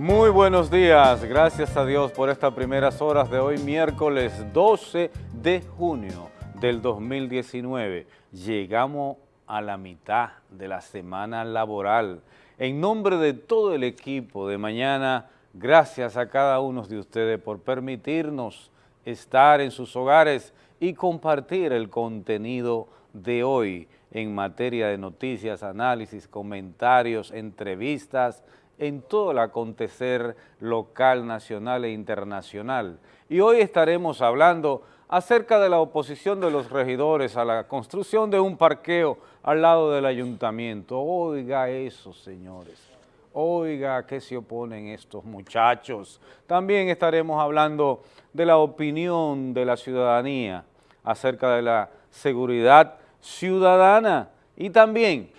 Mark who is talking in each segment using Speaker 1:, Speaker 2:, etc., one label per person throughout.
Speaker 1: Muy buenos días, gracias a Dios por estas primeras horas de hoy, miércoles 12 de junio del 2019. Llegamos a la mitad de la semana laboral. En nombre de todo el equipo de mañana, gracias a cada uno de ustedes por permitirnos estar en sus hogares y compartir el contenido de hoy en materia de noticias, análisis, comentarios, entrevistas, en todo el acontecer local, nacional e internacional. Y hoy estaremos hablando acerca de la oposición de los regidores a la construcción de un parqueo al lado del ayuntamiento. Oiga eso, señores. Oiga, ¿a qué se oponen estos muchachos? También estaremos hablando de la opinión de la ciudadanía acerca de la seguridad ciudadana y también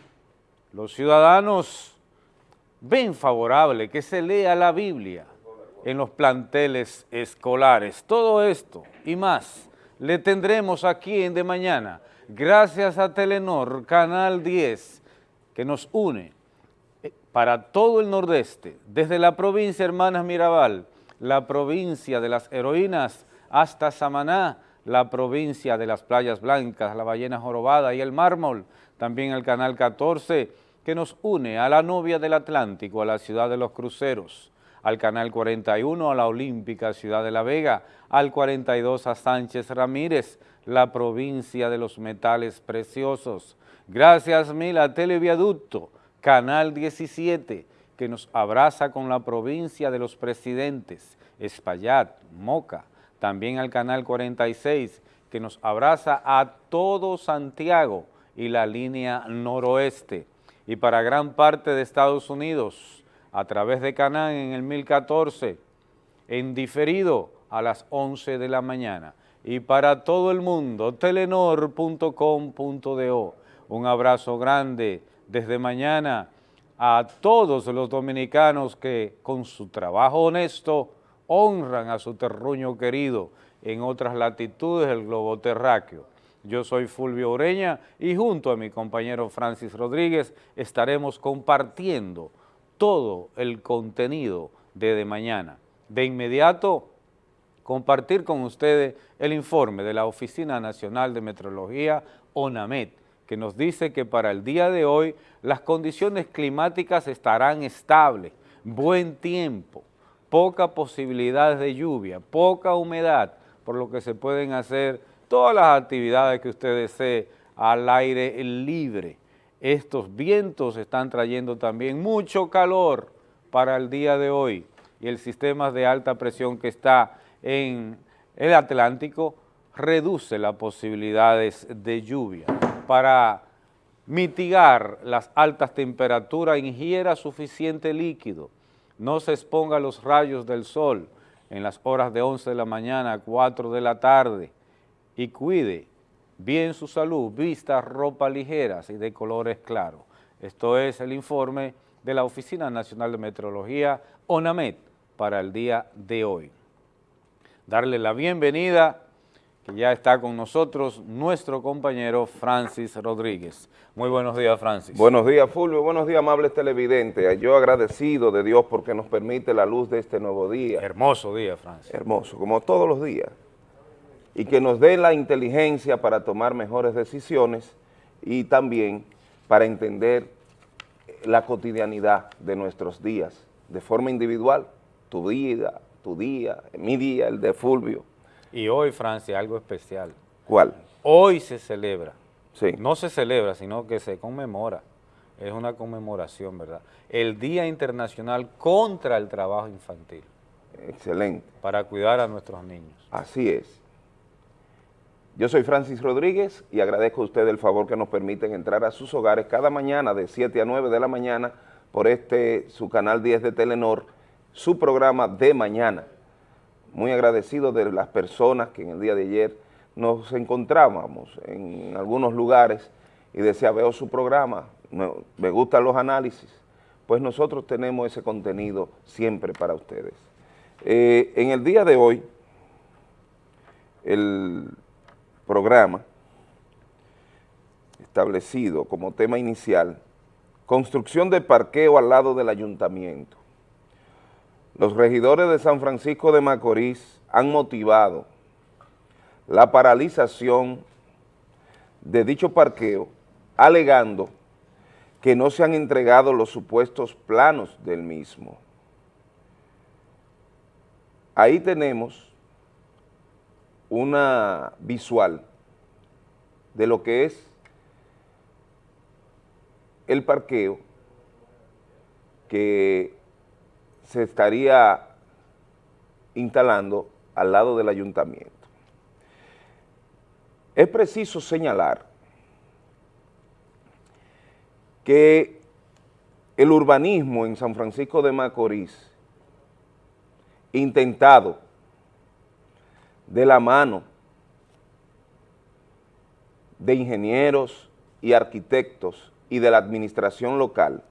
Speaker 1: los ciudadanos ven favorable que se lea la Biblia en los planteles escolares. Todo esto y más le tendremos aquí en De Mañana, gracias a Telenor, Canal 10, que nos une eh, para todo el nordeste, desde la provincia Hermanas Mirabal, la provincia de las heroínas, hasta Samaná, la provincia de las playas blancas, la ballena jorobada y el mármol, también el Canal 14, que nos une a la novia del Atlántico, a la ciudad de los cruceros, al Canal 41, a la Olímpica Ciudad de la Vega, al 42 a Sánchez Ramírez, la provincia de los metales preciosos. Gracias mil a Televiaducto, Canal 17, que nos abraza con la provincia de los presidentes, Espaillat, Moca, también al Canal 46, que nos abraza a todo Santiago y la línea noroeste y para gran parte de Estados Unidos a través de Canán en el 1014, en diferido a las 11 de la mañana. Y para todo el mundo, telenor.com.do. Un abrazo grande desde mañana a todos los dominicanos que con su trabajo honesto honran a su terruño querido en otras latitudes del globo terráqueo. Yo soy Fulvio Ureña y junto a mi compañero Francis Rodríguez estaremos compartiendo todo el contenido de Mañana. De inmediato, compartir con ustedes el informe de la Oficina Nacional de Meteorología, ONAMET, que nos dice que para el día de hoy las condiciones climáticas estarán estables, buen tiempo, poca posibilidad de lluvia, poca humedad, por lo que se pueden hacer todas las actividades que usted desee al aire libre. Estos vientos están trayendo también mucho calor para el día de hoy y el sistema de alta presión que está en el Atlántico reduce las posibilidades de lluvia. Para mitigar las altas temperaturas, ingiera suficiente líquido, no se exponga a los rayos del sol en las horas de 11 de la mañana a 4 de la tarde, y cuide bien su salud, vista ropa ligeras y de colores claros. Esto es el informe de la Oficina Nacional de Meteorología, ONAMET, para el día de hoy. Darle la bienvenida, que ya está con nosotros, nuestro compañero Francis Rodríguez. Muy buenos días, Francis.
Speaker 2: Buenos días, Fulvio. Buenos días, amables televidentes. Yo agradecido de Dios porque nos permite la luz de este nuevo día.
Speaker 1: Hermoso día, Francis.
Speaker 2: Hermoso, como todos los días y que nos dé la inteligencia para tomar mejores decisiones y también para entender la cotidianidad de nuestros días, de forma individual, tu vida, tu día, mi día, el de Fulvio.
Speaker 1: Y hoy, Francia, algo especial.
Speaker 2: ¿Cuál?
Speaker 1: Hoy se celebra.
Speaker 2: Sí.
Speaker 1: No se celebra, sino que se conmemora. Es una conmemoración, ¿verdad? El Día Internacional contra el Trabajo Infantil.
Speaker 2: Excelente.
Speaker 1: Para cuidar a nuestros niños.
Speaker 2: Así es. Yo soy Francis Rodríguez y agradezco a ustedes el favor que nos permiten entrar a sus hogares cada mañana de 7 a 9 de la mañana por este, su canal 10 de Telenor, su programa de mañana. Muy agradecido de las personas que en el día de ayer nos encontrábamos en algunos lugares y decía, veo su programa, me gustan los análisis, pues nosotros tenemos ese contenido siempre para ustedes. Eh, en el día de hoy, el programa establecido como tema inicial, construcción de parqueo al lado del ayuntamiento. Los regidores de San Francisco de Macorís han motivado la paralización de dicho parqueo alegando que no se han entregado los supuestos planos del mismo. Ahí tenemos una visual de lo que es el parqueo que se estaría instalando al lado del ayuntamiento. Es preciso señalar que el urbanismo en San Francisco de Macorís, intentado de la mano de ingenieros y arquitectos y de la administración local,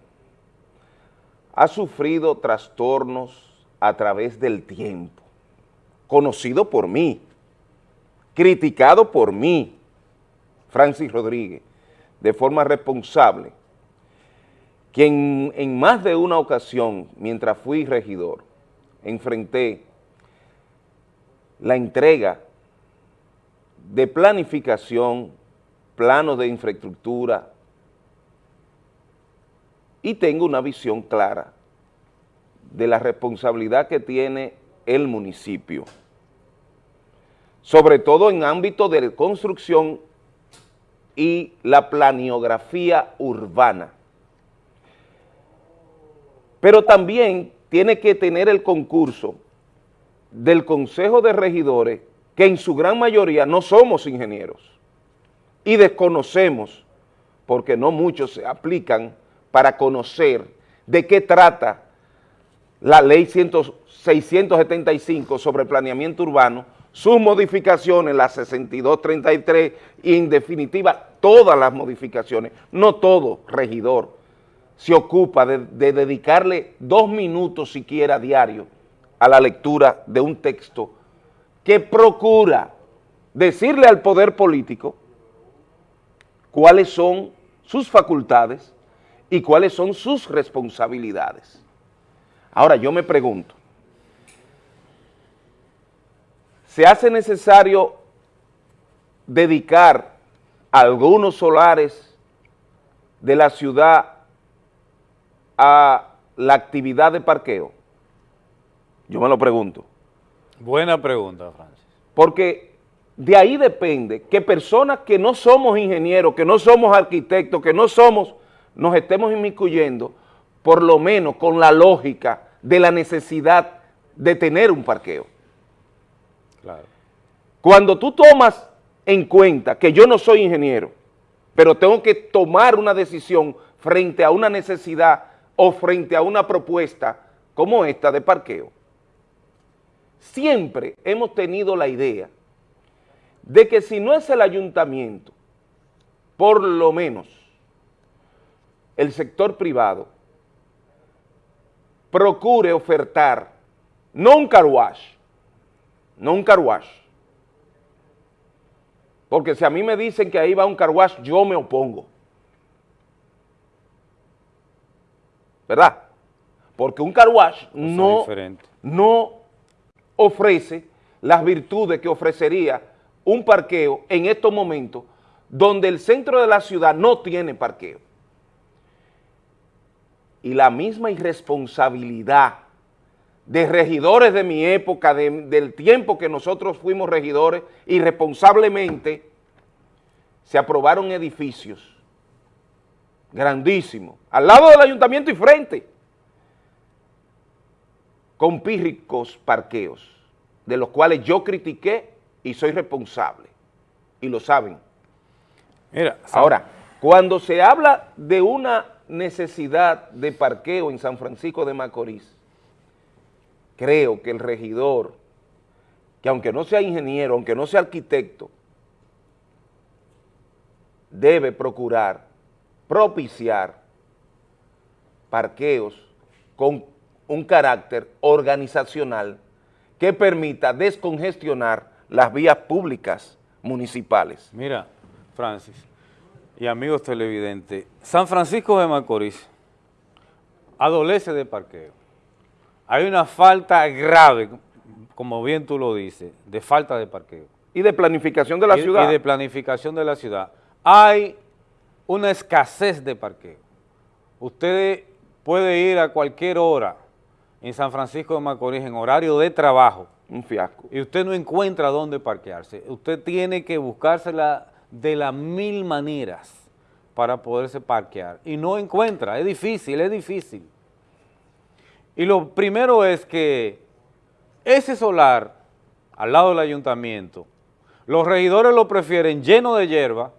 Speaker 2: ha sufrido trastornos a través del tiempo, conocido por mí, criticado por mí, Francis Rodríguez, de forma responsable, quien en más de una ocasión, mientras fui regidor, enfrenté la entrega de planificación, planos de infraestructura, y tengo una visión clara de la responsabilidad que tiene el municipio, sobre todo en ámbito de construcción y la planiografía urbana. Pero también tiene que tener el concurso del Consejo de Regidores, que en su gran mayoría no somos ingenieros y desconocemos, porque no muchos se aplican para conocer de qué trata la ley 675 sobre planeamiento urbano, sus modificaciones, la 6233 y en definitiva todas las modificaciones, no todo regidor se ocupa de, de dedicarle dos minutos siquiera diario a la lectura de un texto que procura decirle al poder político cuáles son sus facultades, y cuáles son sus responsabilidades. Ahora yo me pregunto, ¿se hace necesario dedicar algunos solares de la ciudad a la actividad de parqueo? Yo me lo pregunto.
Speaker 1: Buena pregunta, Francis.
Speaker 2: Porque de ahí depende que personas que no somos ingenieros, que no somos arquitectos, que no somos nos estemos inmiscuyendo, por lo menos con la lógica de la necesidad de tener un parqueo. Cuando tú tomas en cuenta que yo no soy ingeniero, pero tengo que tomar una decisión frente a una necesidad o frente a una propuesta como esta de parqueo, siempre hemos tenido la idea de que si no es el ayuntamiento, por lo menos el sector privado procure ofertar no un car no un car porque si a mí me dicen que ahí va un car yo me opongo. ¿Verdad? Porque un car no, no ofrece las virtudes que ofrecería un parqueo en estos momentos donde el centro de la ciudad no tiene parqueo. Y la misma irresponsabilidad de regidores de mi época, del tiempo que nosotros fuimos regidores, irresponsablemente se aprobaron edificios grandísimos, al lado del ayuntamiento y frente, con pírricos parqueos, de los cuales yo critiqué y soy responsable, y lo saben. Mira, Ahora, cuando se habla de una necesidad de parqueo en San Francisco de Macorís, creo que el regidor, que aunque no sea ingeniero, aunque no sea arquitecto, debe procurar propiciar parqueos con un carácter organizacional que permita descongestionar las vías públicas municipales.
Speaker 1: Mira, Francis, y amigos televidentes, San Francisco de Macorís adolece de parqueo, hay una falta grave, como bien tú lo dices, de falta de parqueo.
Speaker 2: Y de planificación de la
Speaker 1: y,
Speaker 2: ciudad.
Speaker 1: Y de planificación de la ciudad. Hay una escasez de parqueo. Usted puede ir a cualquier hora en San Francisco de Macorís en horario de trabajo.
Speaker 2: Un fiasco.
Speaker 1: Y usted no encuentra dónde parquearse. Usted tiene que buscársela de las mil maneras para poderse parquear. Y no encuentra, es difícil, es difícil. Y lo primero es que ese solar al lado del ayuntamiento, los regidores lo prefieren lleno de hierba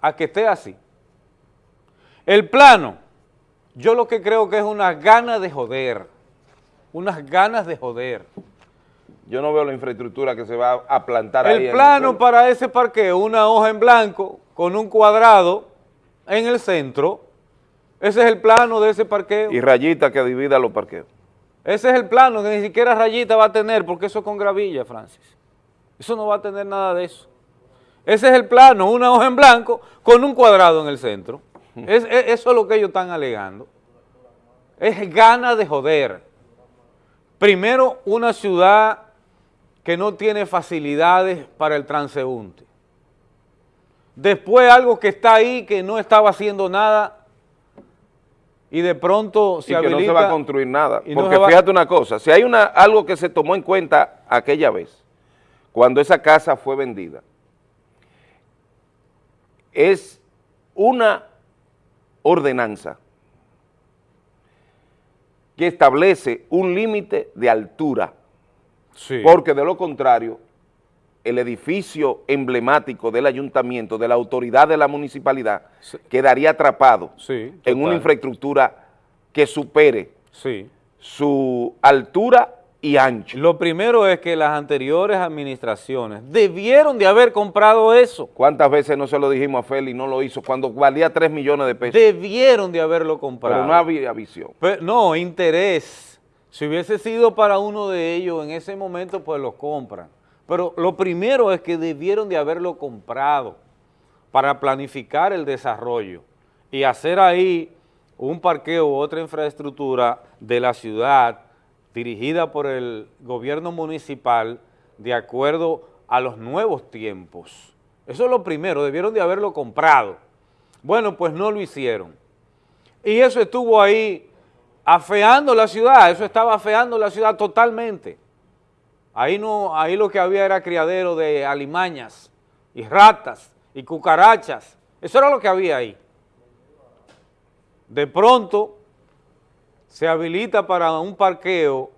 Speaker 1: a que esté así. El plano, yo lo que creo que es una gana de joder, unas ganas de joder.
Speaker 2: Yo no veo la infraestructura que se va a plantar ahí.
Speaker 1: El plano para ese parqueo, una hoja en blanco con un cuadrado en el centro, ese es el plano de ese parqueo.
Speaker 2: Y rayita que divida los parqueos.
Speaker 1: Ese es el plano que ni siquiera rayita va a tener, porque eso es con gravilla, Francis. Eso no va a tener nada de eso. Ese es el plano, una hoja en blanco con un cuadrado en el centro. Es, eso es lo que ellos están alegando. Es gana de joder. Primero, una ciudad que no tiene facilidades para el transeúnte. Después algo que está ahí, que no estaba haciendo nada, y de pronto se
Speaker 2: y
Speaker 1: que
Speaker 2: no se va a construir nada. Porque fíjate una cosa, si hay una, algo que se tomó en cuenta aquella vez, cuando esa casa fue vendida, es una ordenanza que establece un límite de altura, porque de lo contrario, el edificio emblemático del ayuntamiento, de la autoridad de la municipalidad, quedaría atrapado en una infraestructura que supere su altura y ancho.
Speaker 1: Lo primero es que las anteriores administraciones debieron de haber comprado eso.
Speaker 2: ¿Cuántas veces no se lo dijimos a Feli y no lo hizo cuando valía 3 millones de pesos?
Speaker 1: Debieron de haberlo comprado.
Speaker 2: Pero no había visión.
Speaker 1: no, interés. Si hubiese sido para uno de ellos en ese momento, pues lo compran. Pero lo primero es que debieron de haberlo comprado para planificar el desarrollo y hacer ahí un parqueo u otra infraestructura de la ciudad dirigida por el gobierno municipal de acuerdo a los nuevos tiempos. Eso es lo primero, debieron de haberlo comprado. Bueno, pues no lo hicieron. Y eso estuvo ahí afeando la ciudad, eso estaba afeando la ciudad totalmente. Ahí, no, ahí lo que había era criadero de alimañas y ratas y cucarachas. Eso era lo que había ahí. De pronto se habilita para un parqueo,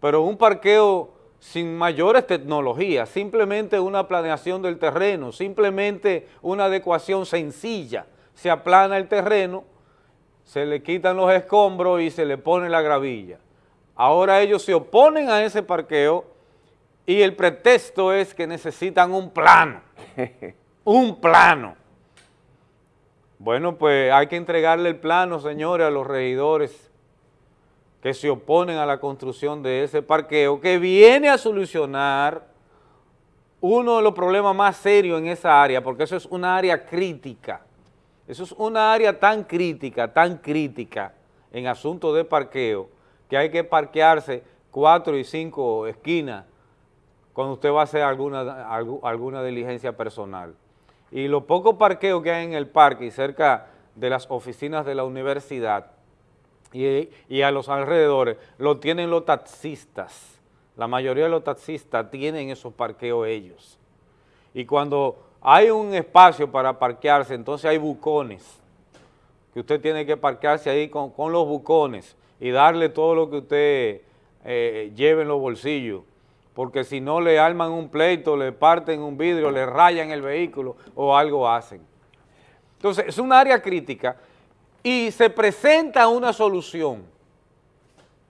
Speaker 1: pero un parqueo sin mayores tecnologías, simplemente una planeación del terreno, simplemente una adecuación sencilla. Se aplana el terreno, se le quitan los escombros y se le pone la gravilla. Ahora ellos se oponen a ese parqueo y el pretexto es que necesitan un plano, un plano. Bueno, pues hay que entregarle el plano, señores, a los regidores que se oponen a la construcción de ese parqueo, que viene a solucionar uno de los problemas más serios en esa área, porque eso es una área crítica. Eso es una área tan crítica, tan crítica en asuntos de parqueo, que hay que parquearse cuatro y cinco esquinas cuando usted va a hacer alguna, alguna diligencia personal. Y los pocos parqueos que hay en el parque y cerca de las oficinas de la universidad y, a los alrededores, lo tienen los taxistas. La mayoría de los taxistas tienen esos parqueos ellos. Y cuando hay un espacio para parquearse, entonces hay bucones, que usted tiene que parquearse ahí con, con los bucones y darle todo lo que usted eh, lleve en los bolsillos, porque si no le arman un pleito, le parten un vidrio, le rayan el vehículo o algo hacen. Entonces, es un área crítica y se presenta una solución.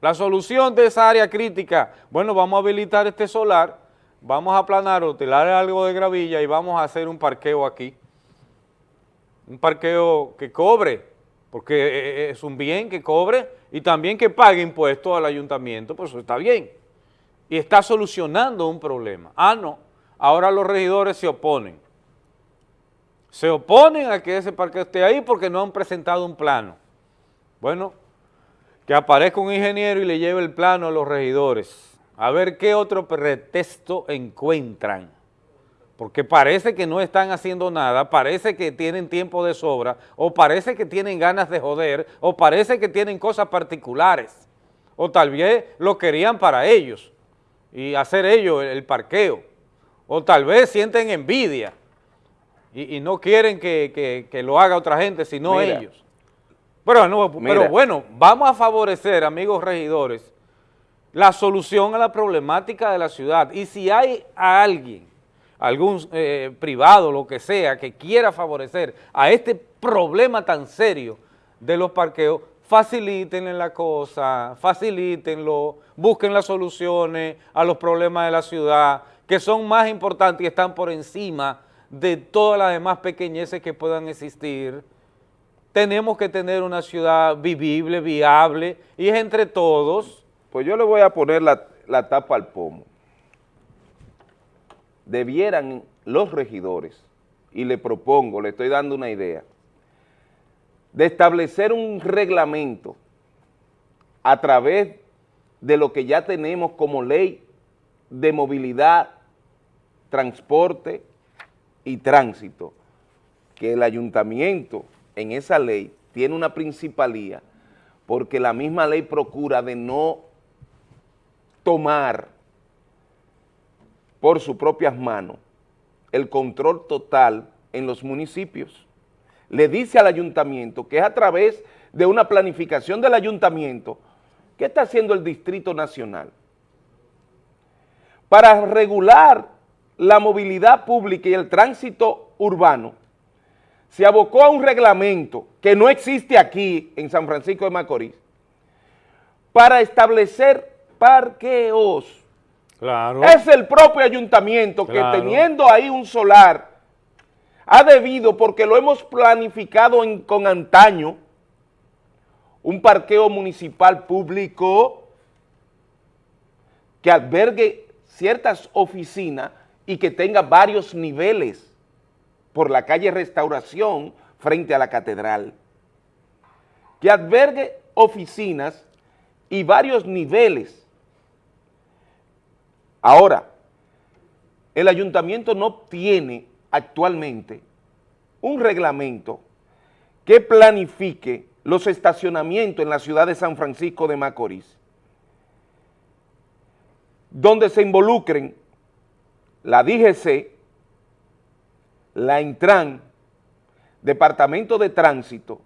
Speaker 1: La solución de esa área crítica, bueno, vamos a habilitar este solar, vamos a aplanar o tirar algo de gravilla y vamos a hacer un parqueo aquí. Un parqueo que cobre, porque eh, eh, es un bien que cobre y también que pague impuestos al ayuntamiento, pues eso está bien. Y está solucionando un problema. Ah, no, ahora los regidores se oponen. Se oponen a que ese parque esté ahí porque no han presentado un plano. Bueno, que aparezca un ingeniero y le lleve el plano a los regidores, a ver qué otro pretexto encuentran, porque parece que no están haciendo nada, parece que tienen tiempo de sobra, o parece que tienen ganas de joder, o parece que tienen cosas particulares, o tal vez lo querían para ellos, y hacer ellos el parqueo, o tal vez sienten envidia, y, no quieren que, lo haga otra gente, sino ellos. Pero, pero bueno, vamos a favorecer, amigos regidores, la solución a la problemática de la ciudad. Y si hay a alguien, algún eh, privado, lo que sea, que quiera favorecer a este problema tan serio de los parqueos, facilítenle la cosa, facilítenlo, busquen las soluciones a los problemas de la ciudad, que son más importantes y están por encima de todas las demás pequeñeces que puedan existir tenemos que tener una ciudad vivible, viable, y es entre todos.
Speaker 2: Pues yo le voy a poner la, tapa al pomo. Debieran los regidores, y le propongo, le estoy dando una idea, de establecer un reglamento a través de lo que ya tenemos como ley de movilidad, transporte y tránsito, que el ayuntamiento en esa ley tiene una principalía porque la misma ley procura de no tomar por sus propias manos el control total en los municipios. Le dice al ayuntamiento que es a través de una planificación del ayuntamiento ¿qué está haciendo el Distrito Nacional? Para regular la movilidad pública y el tránsito urbano, se abocó a un reglamento que no existe aquí en San Francisco de Macorís para establecer parqueos. Claro. Es el propio ayuntamiento que teniendo ahí un solar ha debido, porque lo hemos planificado con antaño, un parqueo municipal público que albergue ciertas oficinas y que tenga varios niveles por la calle Restauración frente a la catedral, que albergue oficinas y varios niveles. Ahora, el ayuntamiento no tiene actualmente un reglamento que planifique los estacionamientos en la ciudad de San Francisco de Macorís, donde se involucren la DGC, la Intran, Departamento de Tránsito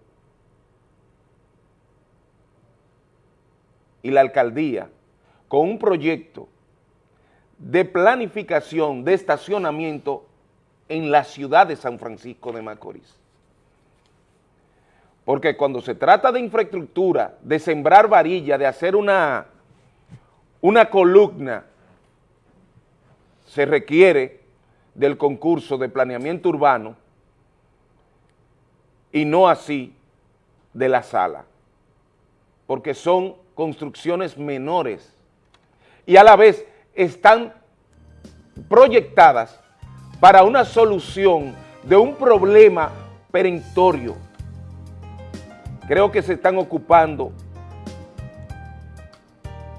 Speaker 2: y la Alcaldía con un proyecto de planificación de estacionamiento en la ciudad de San Francisco de Macorís. Porque cuando se trata de infraestructura, de sembrar varilla, de hacer una, una columna, se requiere del concurso de planeamiento urbano y no así de la sala, porque son construcciones menores y a la vez están proyectadas para una solución de un problema perentorio. Creo que se están ocupando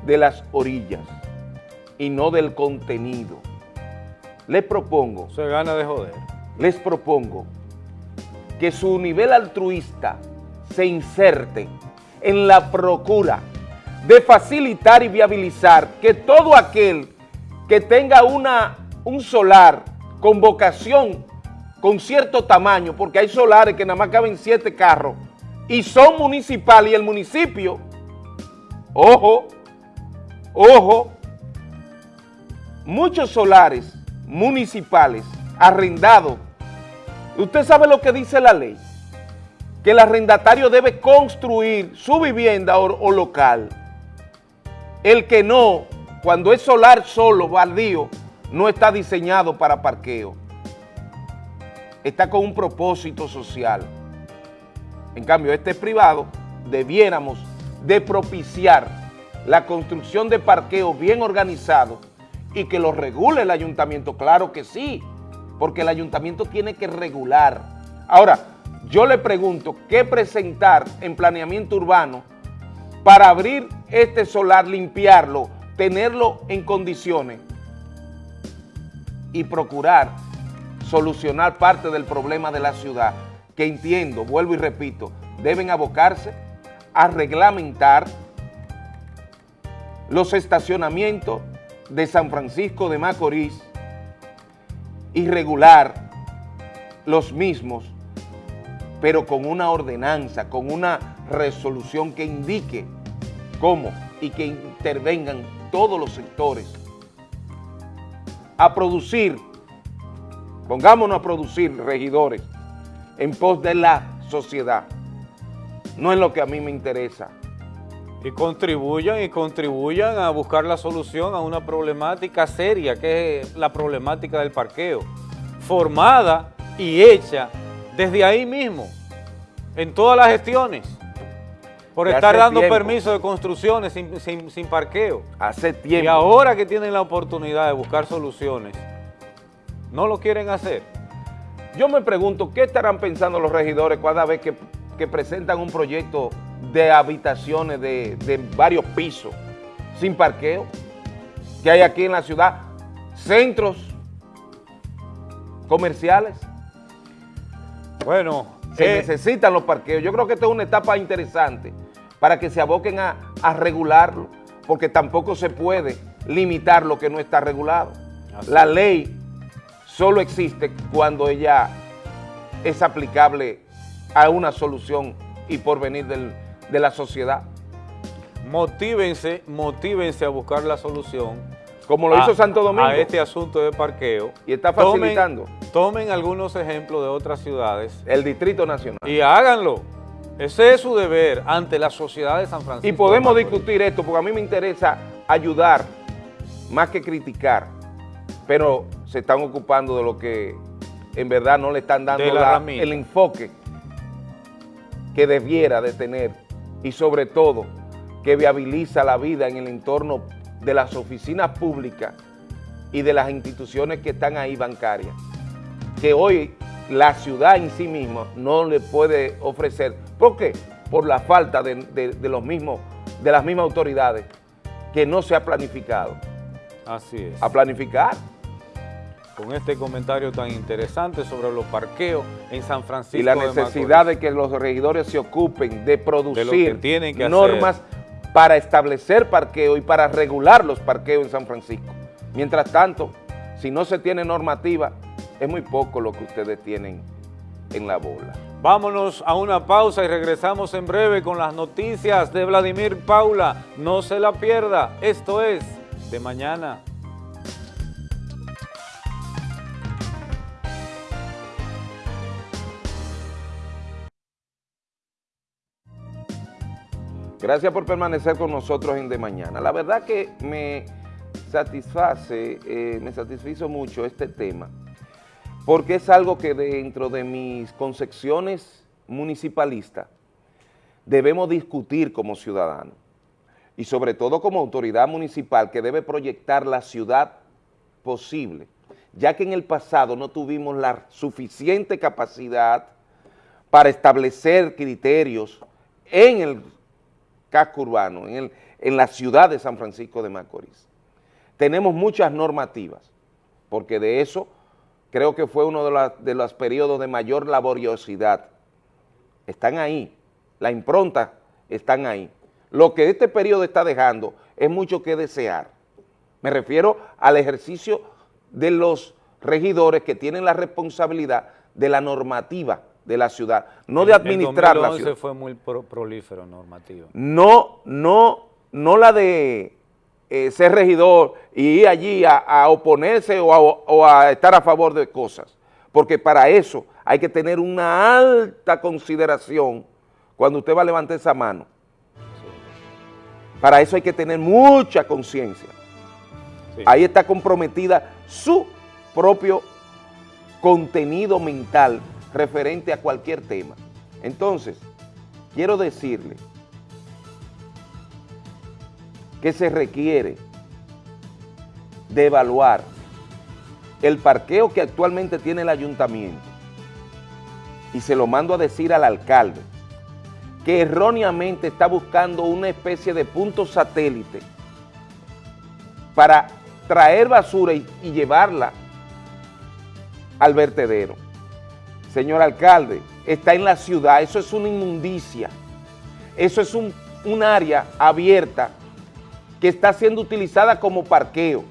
Speaker 2: de las orillas y no del contenido les propongo...
Speaker 1: Se gana de joder.
Speaker 2: Les propongo que su nivel altruista se inserte en la procura de facilitar y viabilizar que todo aquel que tenga una, un solar con vocación, con cierto tamaño, porque hay solares que nada más caben siete carros, y son municipales y el municipio, ojo, ojo, muchos solares municipales arrendados. Usted sabe lo que dice la ley, que el arrendatario debe construir su vivienda o, local. El que no, cuando es solar solo, baldío, no está diseñado para parqueo. Está con un propósito social. En cambio, este es privado, debiéramos de propiciar la construcción de parqueos bien organizados y que lo regule el ayuntamiento, claro que sí, porque el ayuntamiento tiene que regular. Ahora, yo le pregunto, ¿qué presentar en planeamiento urbano para abrir este solar, limpiarlo, tenerlo en condiciones y procurar solucionar parte del problema de la ciudad, que entiendo, vuelvo y repito, deben abocarse a reglamentar los estacionamientos de San Francisco de Macorís y regular los mismos, pero con una ordenanza, con una resolución que indique cómo y que intervengan todos los sectores a producir, pongámonos a producir regidores en pos de la sociedad, no es lo que a mí me interesa.
Speaker 1: Y contribuyan y contribuyan a buscar la solución a una problemática seria que es la problemática del parqueo, formada y hecha desde ahí mismo, en todas las gestiones, por estar dando permiso de construcciones sin, sin parqueo.
Speaker 2: Hace tiempo.
Speaker 1: Y ahora que tienen la oportunidad de buscar soluciones, no lo quieren hacer.
Speaker 2: Yo me pregunto, ¿qué estarán pensando los regidores cada vez que, presentan un proyecto de habitaciones de, varios pisos sin parqueo que hay aquí en la ciudad? Centros comerciales.
Speaker 1: Bueno,
Speaker 2: se eh, necesitan los parqueos. Yo creo que esta es una etapa interesante para que se aboquen a, a regularlo, porque tampoco se puede limitar lo que no está regulado. La ley solo existe cuando ella es aplicable a una solución y por venir de la sociedad.
Speaker 1: Motívense, motívense a buscar la solución.
Speaker 2: Como lo hizo Santo Domingo.
Speaker 1: A este asunto de parqueo.
Speaker 2: Y está facilitando.
Speaker 1: Tomen, algunos ejemplos de otras ciudades.
Speaker 2: El Distrito Nacional.
Speaker 1: Y háganlo. Ese es su deber ante la sociedad de San Francisco.
Speaker 2: Y podemos discutir esto porque a mí me interesa ayudar más que criticar pero se están ocupando de lo que en verdad no le están dando el enfoque que debiera de tener y sobre todo que viabiliza la vida en el entorno de las oficinas públicas y de las instituciones que están ahí bancarias, que hoy la ciudad en sí misma no le puede ofrecer. ¿Por qué? Por la falta de, de los mismos, de las mismas autoridades que no se ha planificado.
Speaker 1: Así es.
Speaker 2: A planificar
Speaker 1: con este comentario tan interesante sobre los parqueos en San Francisco
Speaker 2: Y la necesidad de, que los regidores se ocupen de producir normas para establecer parqueo y para regular los parqueos en San Francisco. Mientras tanto, si no se tiene normativa, es muy poco lo que ustedes tienen en la bola.
Speaker 1: Vámonos a una pausa y regresamos en breve con las noticias de Vladimir Paula. No se la pierda, esto es De Mañana.
Speaker 2: Gracias por permanecer con nosotros en De Mañana. La verdad que me satisface, eh, me satisfizo mucho este tema, porque es algo que dentro de mis concepciones municipalistas debemos discutir como ciudadanos y sobre todo como autoridad municipal que debe proyectar la ciudad posible, ya que en el pasado no tuvimos la suficiente capacidad para establecer criterios en el casco urbano, en, el, en la ciudad de San Francisco de Macorís. Tenemos muchas normativas, porque de eso creo que fue uno de, de los periodos de mayor laboriosidad. Están ahí, la impronta están ahí. Lo que este periodo está dejando es mucho que desear. Me refiero al ejercicio de los regidores que tienen la responsabilidad de la normativa de la ciudad, no de administrar la ciudad.
Speaker 1: fue muy prolífero normativo.
Speaker 2: No, no, no la de eh, ser regidor y ir allí a, oponerse o a, estar a favor de cosas, porque para eso hay que tener una alta consideración cuando usted va a levantar esa mano. Para eso hay que tener mucha conciencia. Ahí está comprometida su propio contenido mental referente a cualquier tema. Entonces, quiero decirle que se requiere de evaluar el parqueo que actualmente tiene el ayuntamiento. Y se lo mando a decir al alcalde que erróneamente está buscando una especie de punto satélite para traer basura y, llevarla al vertedero. Señor alcalde, está en la ciudad, eso es una inmundicia, eso es un, área abierta que está siendo utilizada como parqueo,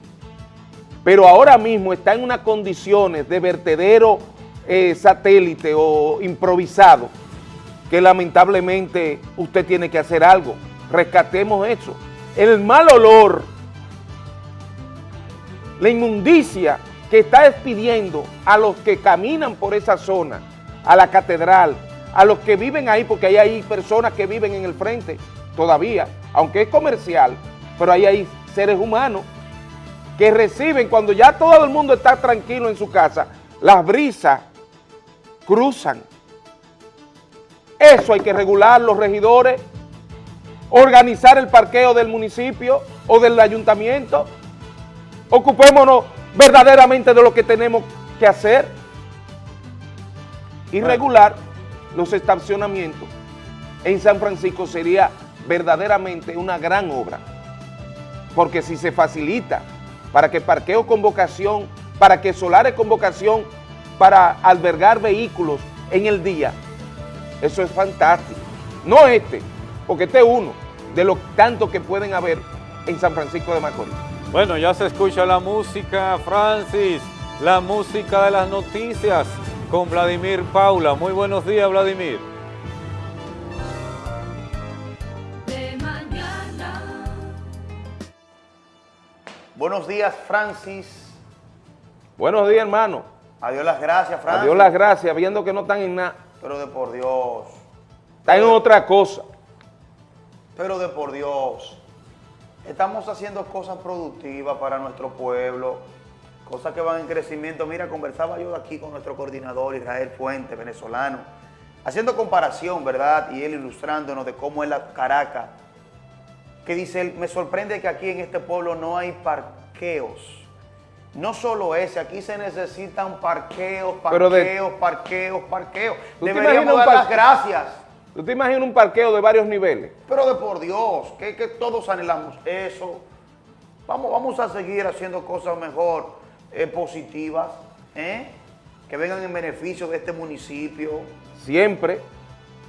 Speaker 2: pero ahora mismo está en unas condiciones de vertedero eh, satélite o improvisado, que lamentablemente usted tiene que hacer algo, rescatemos eso. El mal olor la inmundicia que está despidiendo a los que caminan por esa zona, a la catedral, a los que viven ahí, porque ahí hay personas que viven en el frente todavía, aunque es comercial, pero ahí hay seres humanos que reciben cuando ya todo el mundo está tranquilo en su casa, las brisas cruzan. Eso hay que regular los regidores, organizar el parqueo del municipio o del ayuntamiento, Ocupémonos verdaderamente de lo que tenemos que hacer y regular los estacionamientos. En San Francisco sería verdaderamente una gran obra, porque si se facilita para que parqueo con vocación, para que solares con vocación para albergar vehículos en el día, eso es fantástico. No este, porque este es uno de los tantos que pueden haber en San Francisco de Macorís.
Speaker 1: Bueno, ya se escucha la música, Francis, la música de las noticias con Vladimir Paula. Muy buenos días, Vladimir.
Speaker 3: Buenos días, Francis.
Speaker 2: Buenos días, hermano.
Speaker 3: Adiós las gracias, Francis.
Speaker 2: Adiós las gracias, viendo que no están en nada.
Speaker 3: Pero de por Dios.
Speaker 2: Están en otra cosa.
Speaker 3: Pero de por Dios. Estamos haciendo cosas productivas para nuestro pueblo, cosas que van en crecimiento. Mira, conversaba yo aquí con nuestro coordinador Israel Fuente, venezolano, haciendo comparación, ¿verdad? Y él ilustrándonos de cómo es la Caracas, que dice él, me sorprende que aquí en este pueblo no hay parqueos. No solo ese, aquí se necesitan parqueos, parqueos, parqueos, parqueos. Deberíamos dar las gracias
Speaker 2: ¿Tú te imaginas un parqueo de varios niveles?
Speaker 3: Pero de por Dios, que, que todos anhelamos eso. Vamos, vamos a seguir haciendo cosas mejor, eh, positivas, ¿eh? que vengan en beneficio de este municipio.
Speaker 2: Siempre.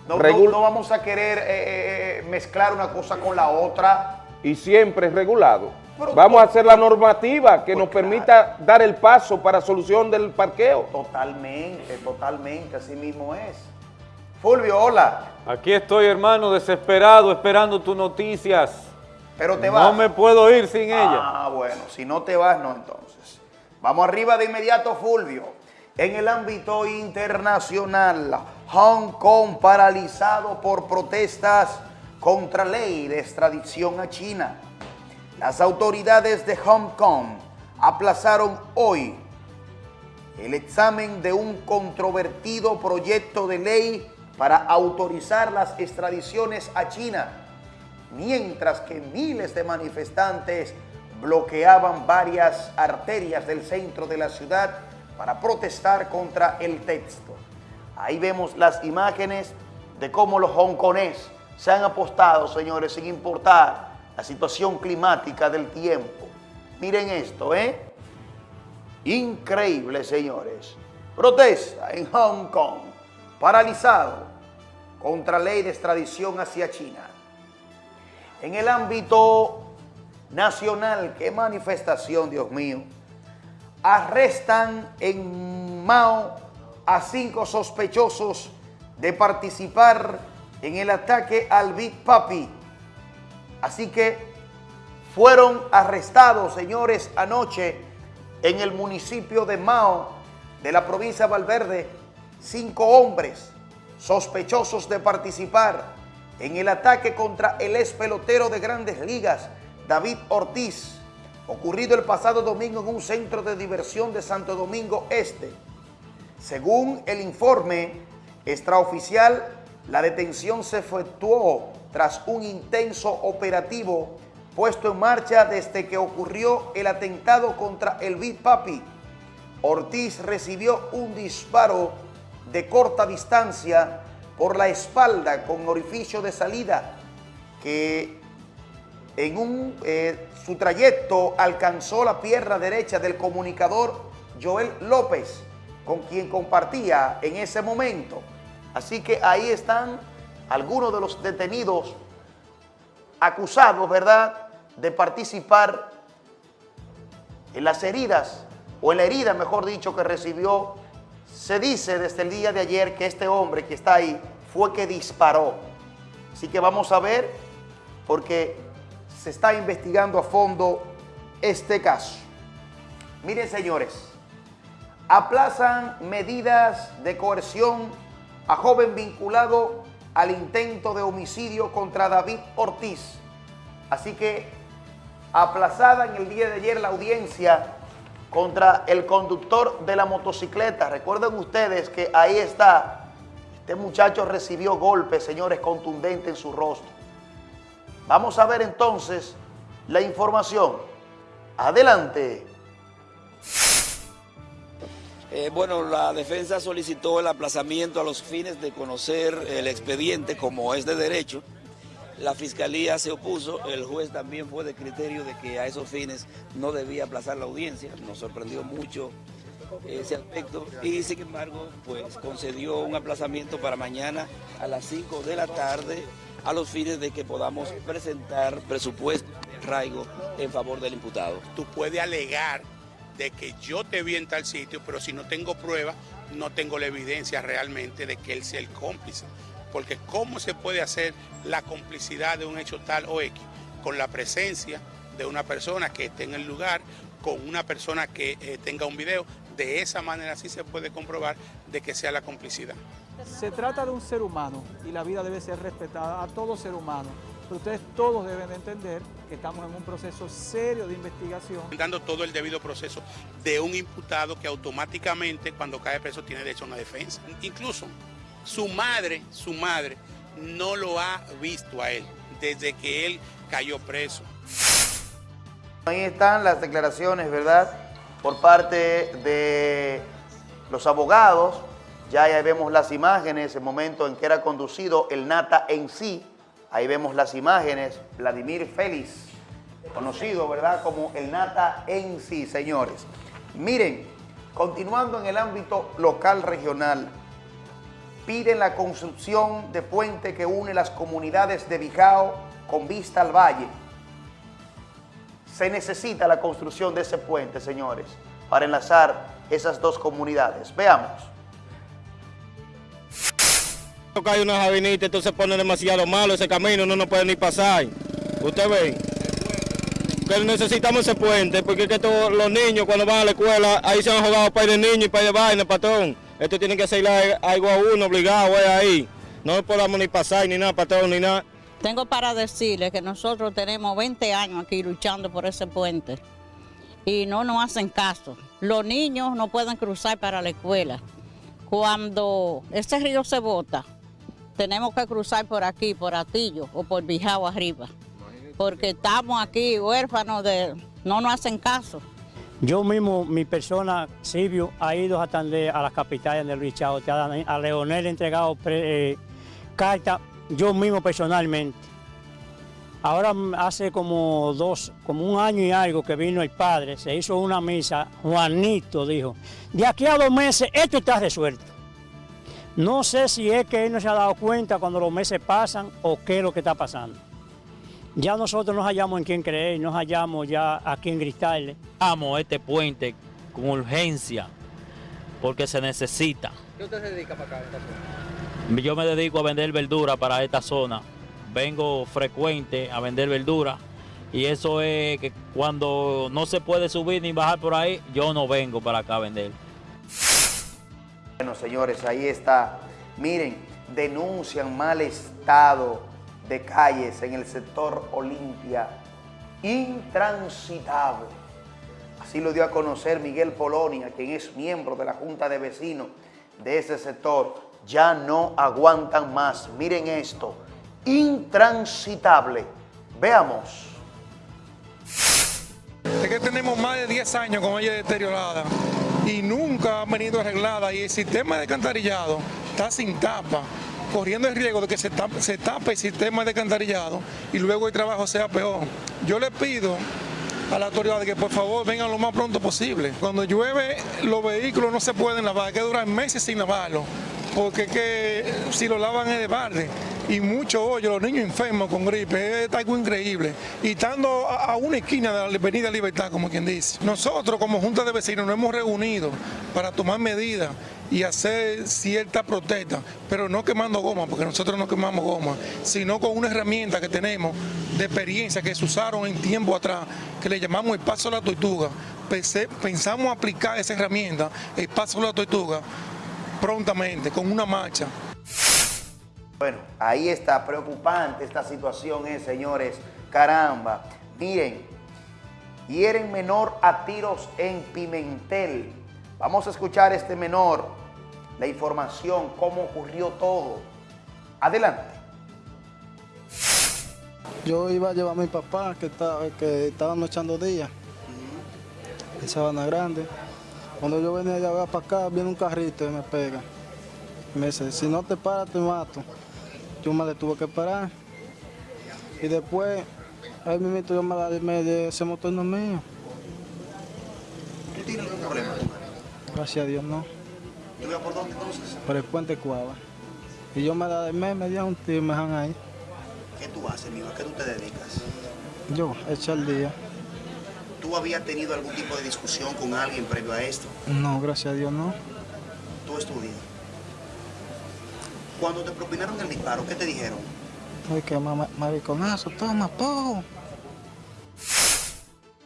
Speaker 3: No, no, vamos a querer eh, mezclar una cosa con la otra.
Speaker 2: Y siempre es regulado. vamos a hacer la normativa que pues nos permita dar el paso para solución del parqueo.
Speaker 3: Totalmente, totalmente, así mismo es. Fulvio, hola.
Speaker 1: Aquí estoy, hermano, desesperado, esperando tus noticias.
Speaker 3: Pero te vas.
Speaker 1: No me puedo ir sin ella.
Speaker 3: Ah, bueno, si no te vas, no entonces. Vamos arriba de inmediato, Fulvio. En el ámbito internacional, Hong Kong paralizado por protestas contra ley de extradición a China. Las autoridades de Hong Kong aplazaron hoy el examen de un controvertido proyecto de ley para autorizar las extradiciones a China, mientras que miles de manifestantes bloqueaban varias arterias del centro de la ciudad para protestar contra el texto. Ahí vemos las imágenes de cómo los hongkoneses se han apostado, señores, sin importar la situación climática del tiempo. Miren esto, ¿eh? Increíble, señores. Protesta en Hong Kong paralizado contra ley de extradición hacia China. En el ámbito nacional, qué manifestación, Dios mío, arrestan en Mao a cinco sospechosos de participar en el ataque al Big Papi. Así que fueron arrestados, señores, anoche en el municipio de Mao, de la provincia de Valverde, cinco hombres sospechosos de participar en el ataque contra el ex pelotero de grandes ligas, David Ortiz, ocurrido el pasado domingo en un centro de diversión de Santo Domingo Este. Según el informe extraoficial, la detención se efectuó tras un intenso operativo puesto en marcha desde que ocurrió el atentado contra el Big Papi. Ortiz recibió un disparo de corta distancia por la espalda con orificio de salida que en un, eh, su trayecto alcanzó la pierna derecha del comunicador Joel López, con quien compartía en ese momento. Así que ahí están algunos de los detenidos acusados, ¿verdad?, de participar en las heridas, o en la herida, mejor dicho, que recibió. Se dice desde el día de ayer que este hombre que está ahí fue que disparó. Así que vamos a ver, porque se está investigando a fondo este caso. Miren, señores, aplazan medidas de coerción a joven vinculado al intento de homicidio contra David Ortiz. Así que aplazada en el día de ayer la audiencia contra el conductor de la motocicleta. Recuerden ustedes que ahí está, este muchacho recibió golpes, señores, contundentes en su rostro. Vamos a ver entonces la información. Adelante.
Speaker 4: Eh, bueno, la defensa solicitó el aplazamiento a los fines de conocer el expediente como es de derecho. La fiscalía se opuso, el juez también fue de criterio de que a esos fines no debía aplazar la audiencia. Nos sorprendió mucho ese aspecto y sin embargo pues concedió un aplazamiento para mañana a las 5 de la tarde a los fines de que podamos presentar presupuesto de arraigo en favor del imputado.
Speaker 5: Tú puedes alegar de que yo te vi en tal sitio, pero si no tengo prueba, no tengo la evidencia realmente de que él sea el cómplice. Porque ¿cómo se puede hacer la complicidad de un hecho tal o X? Con la presencia de una persona que esté en el lugar, con una persona que eh, tenga un video, de esa manera sí se puede comprobar de que sea la complicidad.
Speaker 6: Se trata de un ser humano y la vida debe ser respetada a todo ser humano. Pero ustedes todos deben de entender que estamos en un proceso serio de investigación.
Speaker 5: Dando todo el debido proceso de un imputado que automáticamente cuando cae preso tiene derecho a una defensa. Incluso su madre, su madre no lo ha visto a él desde que él cayó preso.
Speaker 3: Ahí están las declaraciones, ¿verdad? Por parte de los abogados. Ya, ya vemos las imágenes, el momento en que era conducido el Nata en sí. Ahí vemos las imágenes. Vladimir Félix, conocido, ¿verdad? Como el Nata en sí, señores. Miren, continuando en el ámbito local regional, piden la construcción de puente que une las comunidades de Bijao con vista al valle. Se necesita la construcción de ese puente, señores, para enlazar esas dos comunidades. Veamos.
Speaker 7: Hay unas avenitas, entonces pone demasiado malo ese camino, no nos puede ni pasar. Usted ve que necesitamos ese puente, porque es que todos los niños cuando van a la escuela, ahí se han jugado para de niños y para de vaina, patrón. Esto tiene que ser algo a uno obligado ahí. No podamos ni pasar ni nada, patrón, ni nada.
Speaker 8: Tengo para decirle que nosotros tenemos 20 años aquí luchando por ese puente y no nos hacen caso. Los niños no pueden cruzar para la escuela. Cuando ese río se bota, tenemos que cruzar por aquí, por Atillo o por Bijao arriba, porque estamos aquí huérfanos de... no nos hacen caso.
Speaker 9: Yo mismo, mi persona, Silvio, ha ido a a las capitales del Richard, a Leonel he entregado eh, cartas, yo mismo personalmente. Ahora hace como dos, como un año y algo que vino el padre, se hizo una misa, Juanito dijo, de aquí a dos meses esto está resuelto. No sé si es que él no se ha dado cuenta cuando los meses pasan o qué es lo que está pasando. Ya nosotros nos hallamos en quién creer, nos hallamos ya aquí en Cristales.
Speaker 10: Amo este puente con urgencia, porque se necesita.
Speaker 6: ¿Qué usted se dedica para acá,
Speaker 10: Yo me dedico a vender verdura para esta zona. Vengo frecuente a vender verdura y eso es que cuando no se puede subir ni bajar por ahí, yo no vengo para acá a vender.
Speaker 3: Bueno, señores, ahí está. Miren, denuncian mal estado de calles en el sector Olimpia intransitable. Así lo dio a conocer Miguel Polonia, quien es miembro de la Junta de Vecinos de ese sector. Ya no aguantan más. Miren esto, intransitable. Veamos.
Speaker 11: Es que tenemos más de 10 años con ella deteriorada y nunca ha venido arreglada y el sistema de alcantarillado está sin tapa corriendo el riesgo de que se tape, el sistema de alcantarillado y luego el trabajo sea peor. Yo le pido a la autoridad que por favor vengan lo más pronto posible. Cuando llueve, los vehículos no se pueden lavar, hay que durar meses sin lavarlos, porque que si lo lavan es de balde. Y mucho hoyo, los niños enfermos con gripe, es algo increíble. Y estando a, a una esquina de la Avenida Libertad, como quien dice. Nosotros como Junta de Vecinos nos hemos reunido para tomar medidas y hacer cierta protesta, pero no quemando goma, porque nosotros no quemamos goma, sino con una herramienta que tenemos de experiencia que se usaron en tiempo atrás, que le llamamos el paso de la tortuga. Pensé- pensamos aplicar esa herramienta, el paso de la tortuga, prontamente, con una marcha.
Speaker 3: Bueno, ahí está, preocupante esta situación es, señores. Caramba, miren, hieren menor a tiros en Pimentel. Vamos a escuchar este menor, la información, cómo ocurrió todo. Adelante.
Speaker 12: Yo iba a llevar a mi papá que estaba, que estábamos echando días en Sabana Grande. Cuando yo venía de allá para acá, viene un carrito y me pega. Me dice, si no te paras te mato. Yo me le tuve que parar. Y después, ahí mismo yo me la de ese motor no es mío.
Speaker 13: ¿Tú tienes algún problema?
Speaker 12: Gracias a Dios no.
Speaker 13: ¿Tú ibas por dónde entonces?
Speaker 12: Por el puente Cuava. Y yo me la de me, me di un tiro y me dejan ahí.
Speaker 13: ¿Qué tú haces, mijo? ¿A qué tú te dedicas?
Speaker 12: Yo, echar el día.
Speaker 13: ¿Tú habías tenido algún tipo de discusión con alguien previo a esto?
Speaker 12: No, gracias a Dios no.
Speaker 13: ¿Tú estudias? Cuando te propinaron el disparo, ¿qué te dijeron?
Speaker 12: Ay, mamá, mariconazo, toma, po.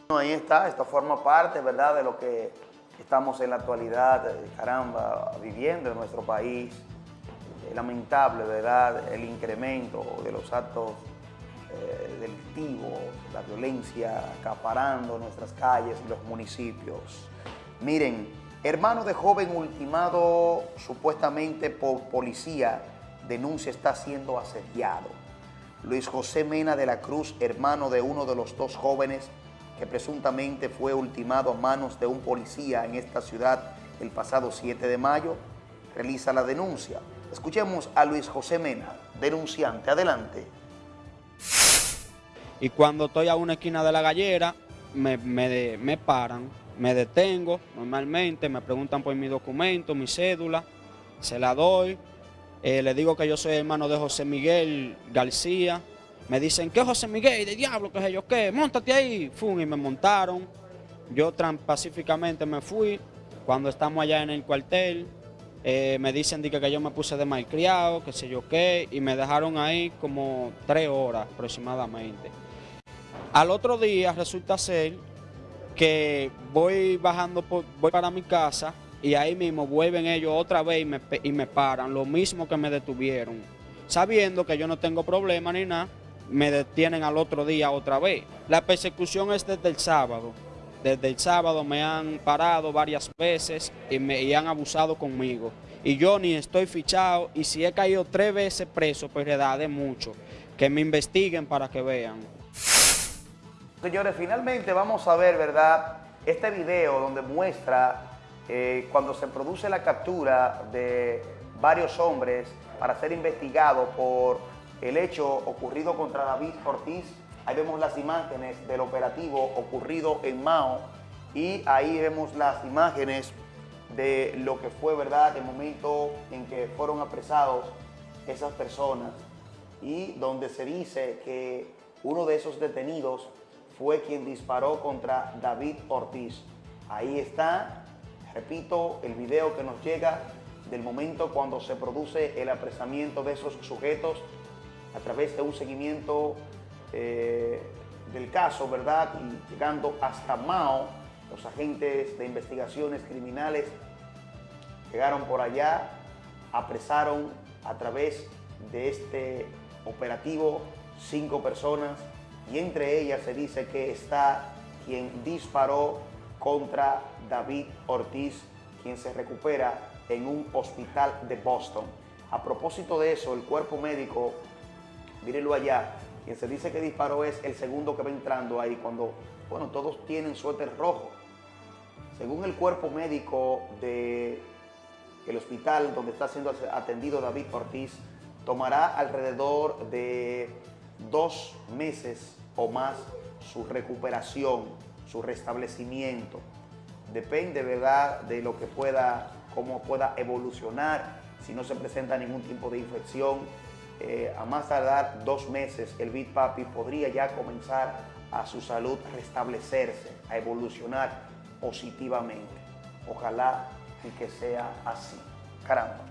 Speaker 3: Bueno, Ahí está, esto forma parte, ¿verdad?, de lo que estamos en la actualidad, eh, caramba, viviendo en nuestro país. Lamentable, ¿verdad?, el incremento de los actos eh, delictivos, la violencia acaparando nuestras calles y los municipios. Miren, hermano de joven ultimado supuestamente por policía, denuncia está siendo asediado. Luis José Mena de la Cruz, hermano de uno de los dos jóvenes que presuntamente fue ultimado a manos de un policía en esta ciudad el pasado 7 de mayo, realiza la denuncia. Escuchemos a Luis José Mena, denunciante. Adelante.
Speaker 14: Y cuando estoy a una esquina de la gallera me, me me paran, me detengo normalmente, me preguntan por mi documento, mi cédula, se la doy, eh, le digo que yo soy hermano de José Miguel García, me dicen, ¿qué José Miguel? ¿De diablo? ¿Qué sé yo qué? Móntate ahí, Fum, y me montaron, yo pacíficamente me fui, cuando estamos allá en el cuartel, eh, me dicen di que, que yo me puse de malcriado, qué sé yo qué, y me dejaron ahí como tres horas aproximadamente. Al otro día resulta ser que voy bajando, por- voy para mi casa y ahí mismo vuelven ellos otra vez y me, y me paran, lo mismo que me detuvieron. Sabiendo que yo no tengo problema ni nada, me detienen al otro día otra vez. La persecución es desde el sábado. Desde el sábado me han parado varias veces y me y han abusado conmigo. Y yo ni estoy fichado y si he caído tres veces preso, pues edad de mucho. Que me investiguen para que vean.
Speaker 3: Señores, finalmente vamos a ver, ¿verdad? Este video donde muestra eh, cuando se produce la captura de varios hombres para ser investigados por el hecho ocurrido contra David Ortiz. Ahí vemos las imágenes del operativo ocurrido en Mao y ahí vemos las imágenes de lo que fue, ¿verdad?, el momento en que fueron apresados esas personas y donde se dice que uno de esos detenidos fue quien disparó contra David Ortiz. Ahí está, repito, el video que nos llega del momento cuando se produce el apresamiento de esos sujetos a través de un seguimiento eh, del caso, ¿verdad? Y llegando hasta Mao, los agentes de investigaciones criminales llegaron por allá, apresaron a través de este operativo cinco personas y entre ellas se dice que está quien disparó contra David Ortiz, quien se recupera en un hospital de Boston. A propósito de eso, el cuerpo médico, mírenlo allá, quien se dice que disparó es el segundo que va entrando ahí cuando, bueno, todos tienen suéter rojo. Según el cuerpo médico de el hospital donde está siendo atendido David Ortiz, tomará alrededor de dos meses o más su recuperación, su restablecimiento. Depende, ¿verdad?, de lo que pueda, cómo pueda evolucionar, si no se presenta ningún tipo de infección. eh, a más tardar dos meses, el Big Papi podría ya comenzar a su salud restablecerse, a evolucionar positivamente. Ojalá y que sea así. Caramba.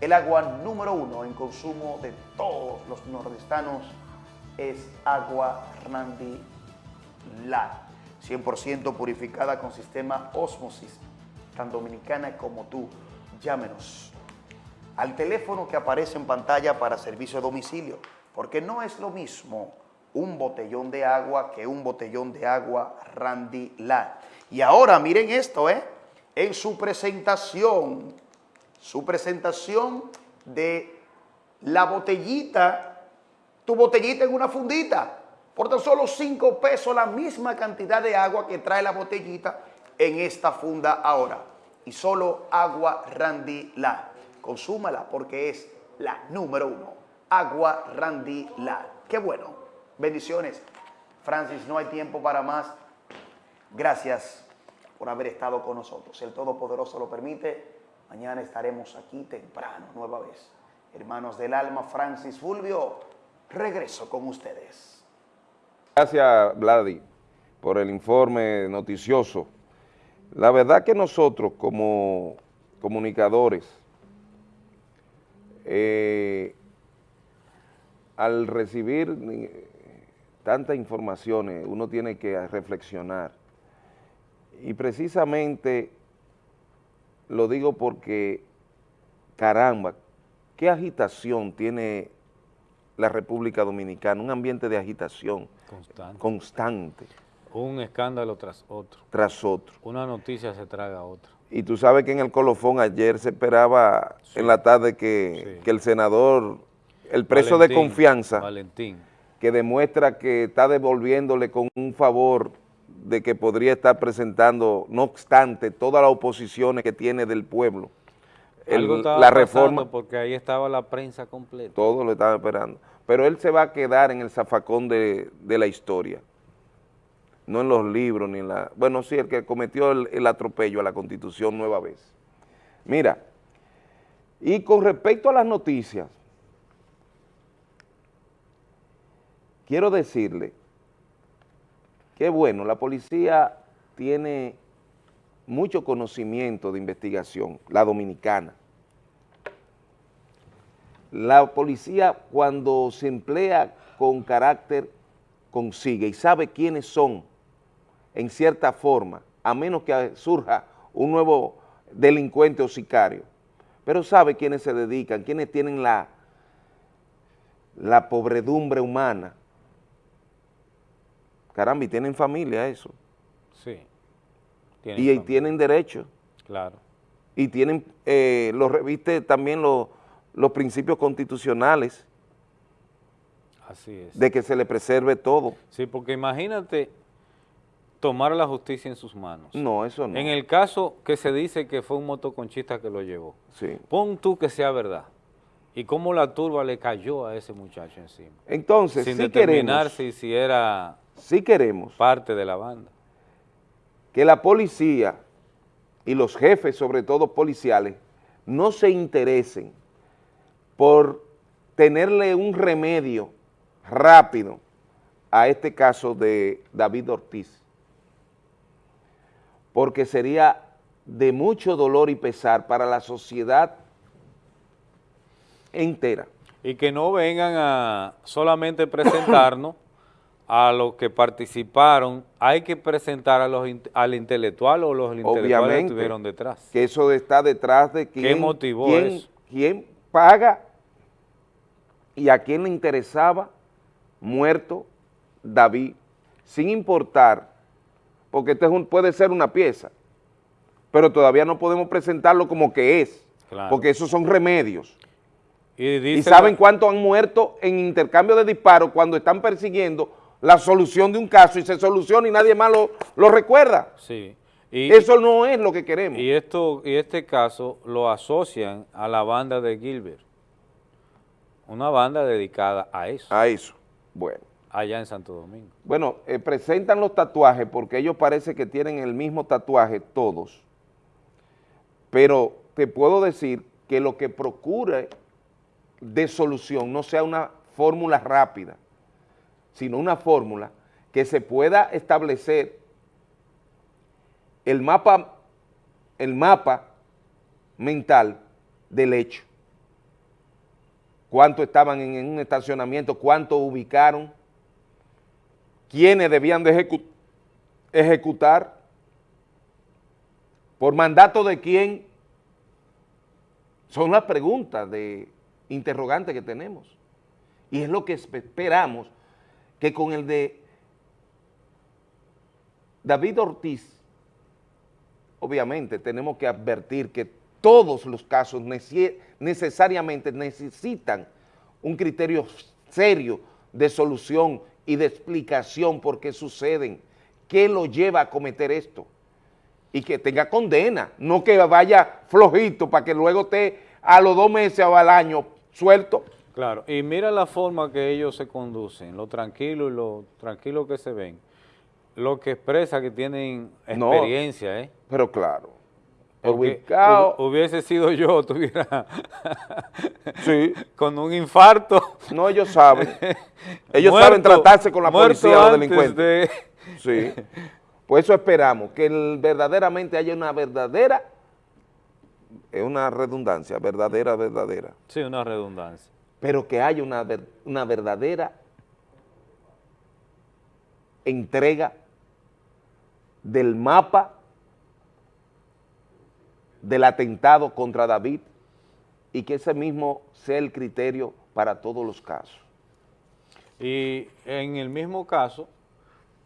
Speaker 3: El agua número uno en consumo de todos los nordestanos es agua Randy La, 100% purificada con sistema Osmosis, tan dominicana como tú. Llámenos al teléfono que aparece en pantalla para servicio a domicilio, porque no es lo mismo un botellón de agua que un botellón de agua Randy La. Y ahora miren esto, ¿eh? En su presentación, su presentación de la botellita, tu botellita en una fundita, por tan solo 5 pesos la misma cantidad de agua que trae la botellita en esta funda ahora. Y solo agua Randy La. Consúmala porque es la número uno. Agua Randy La. Qué bueno. Bendiciones. Francis, no hay tiempo para más. Gracias por haber estado con nosotros. Si el Todopoderoso lo permite, mañana estaremos aquí temprano, nueva vez. Hermanos del alma, Francis Fulvio, regreso con ustedes.
Speaker 2: Gracias, Vladi, por el informe noticioso. La verdad que nosotros como comunicadores, eh, al recibir tantas informaciones, uno tiene que reflexionar. Y precisamente lo digo porque, caramba, qué agitación tiene la República Dominicana, un ambiente de agitación
Speaker 1: Constante.
Speaker 2: constante
Speaker 1: Un escándalo tras otro.
Speaker 2: tras otro.
Speaker 1: Una noticia se traga a otra.
Speaker 2: Y tú sabes que en el colofón ayer se esperaba en la tarde que, que el senador, el preso de confianza,
Speaker 1: Valentín.
Speaker 2: que demuestra que está devolviéndole con un favor de que podría estar presentando, no obstante, todas las oposiciones que tiene del pueblo, el-
Speaker 1: Algo estaba
Speaker 2: la reforma,
Speaker 1: porque ahí estaba la prensa completa.
Speaker 2: todo lo estaban esperando. Pero él se va a quedar en el zafacón de, de la historia, no en los libros ni en la... Bueno, sí, el que cometió el, el atropello a la Constitución nueva vez. Mira, y con respecto a las noticias, quiero decirle que bueno, la policía tiene mucho conocimiento de investigación, la dominicana. La policía cuando se emplea con carácter consigue y sabe quiénes son en cierta forma, a menos que surja un nuevo delincuente o sicario, pero sabe quiénes se dedican, quiénes tienen la, la pobredumbre humana. Caramba, y tienen familia eso. Y,
Speaker 1: familia.
Speaker 2: tienen derecho.
Speaker 1: Claro.
Speaker 2: Y tienen, eh, los reviste también los, los principios constitucionales
Speaker 1: Así es.
Speaker 2: de que se le preserve todo.
Speaker 1: Sí, porque imagínate tomar la justicia en sus manos.
Speaker 2: No, eso no.
Speaker 1: En el caso que se dice que fue un motoconchista que lo llevó,
Speaker 2: Sí.
Speaker 1: pon tú que sea verdad. ¿Y cómo la turba le cayó a ese muchacho encima?
Speaker 2: Entonces,
Speaker 1: Sin
Speaker 2: sí
Speaker 1: determinar
Speaker 2: queremos,
Speaker 1: si, si era
Speaker 2: sí queremos
Speaker 1: parte de la banda.
Speaker 2: Que la policía y los jefes, sobre todo policiales, no se interesen por tenerle un remedio rápido a este caso de David Ortiz, porque sería de mucho dolor y pesar para la sociedad entera.
Speaker 1: Y que no vengan a solamente presentarnos a los que participaron, hay que presentar a los al intelectual o los intelectuales que
Speaker 2: Obviamente,
Speaker 1: estuvieron detrás.
Speaker 2: que eso está detrás de quién,
Speaker 1: motivó
Speaker 2: quién-
Speaker 1: eso?
Speaker 2: quién paga y a quién le interesaba muerto David, sin importar, porque este es un- puede ser una pieza, pero todavía no podemos presentarlo como que es,
Speaker 1: Claro.
Speaker 2: porque esos son remedios.
Speaker 1: Y,
Speaker 2: ¿Y saben cuántos han muerto en intercambio de disparos cuando están persiguiendo la solución de un caso y se soluciona y nadie más lo, lo recuerda?
Speaker 1: Sí. Y,
Speaker 2: Eso no es lo que queremos.
Speaker 1: y esto y este caso lo asocian a la banda de Gilbert. Una banda dedicada a eso.
Speaker 2: A eso. Bueno.
Speaker 1: Allá en Santo Domingo.
Speaker 2: Bueno, eh, presentan los tatuajes porque ellos parece que tienen el mismo tatuaje todos, pero te puedo decir que lo que procure de solución no sea una fórmula rápida, sino una fórmula que se pueda establecer el mapa, el mapa mental del hecho. Cuánto estaban en, un estacionamiento, cuánto ubicaron, quiénes debían de ejecutar, por mandato de quién, son las preguntas de interrogante que tenemos. Y es lo que esperamos que con el de David Ortiz, obviamente tenemos que advertir que todos los casos necesariamente necesitan un criterio serio de solución y de explicación por qué suceden, qué lo lleva a cometer esto y que tenga condena, no que vaya flojito para que luego esté a los dos meses o al año suelto.
Speaker 1: Claro, y mira la forma que ellos se conducen, lo tranquilo y lo tranquilo que se ven, lo que expresa que tienen experiencia, ¿eh?
Speaker 2: Pero claro,
Speaker 1: ubicado. Hubiese sido yo, tuviera sí. con un infarto.
Speaker 2: No, ellos saben. Ellos saben tratarse con la policía o los delincuentes. Sí. Por eso esperamos que verdaderamente haya una verdadera, es una redundancia, verdadera, verdadera.
Speaker 1: Sí, una redundancia.
Speaker 2: Pero que haya una, una verdadera entrega del mapa del atentado contra David y que ese mismo sea el criterio para todos los casos.
Speaker 1: Y en el mismo caso,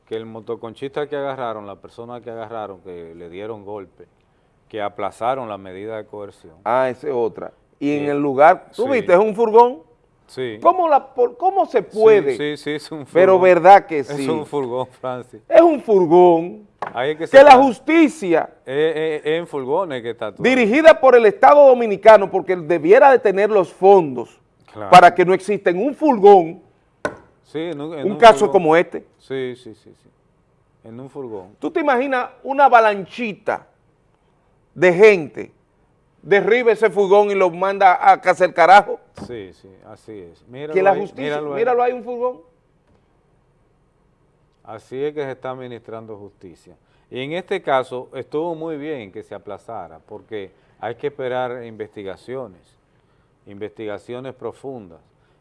Speaker 1: que el motoconchista que agarraron, la persona que agarraron, que le dieron golpe, que aplazaron la medida de coerción.
Speaker 2: Ah, esa es otra. Y en el lugar, ¿tú viste? Es un furgón.
Speaker 1: Sí.
Speaker 2: ¿Cómo, la, ¿Cómo se puede?
Speaker 1: Sí, sí, es un furgón.
Speaker 2: Pero verdad que sí.
Speaker 1: Es un furgón, Francis.
Speaker 2: Es un furgón. que, la justicia...
Speaker 1: Es, en furgones que está todo.
Speaker 2: Dirigida por el Estado Dominicano, porque debiera de tener los fondos para que no exista en un furgón un, caso como este.
Speaker 1: Sí, sí, sí, sí. En un furgón.
Speaker 2: ¿Tú te imaginas una avalanchita de gente derriba ese furgón y lo manda a casa el carajo?
Speaker 1: Sí, sí, así es.
Speaker 2: Míralo que la justicia, míralo, ahí un furgón.
Speaker 1: Así es que se está administrando justicia. Y en este caso estuvo muy bien que se aplazara porque hay que esperar investigaciones, investigaciones profundas,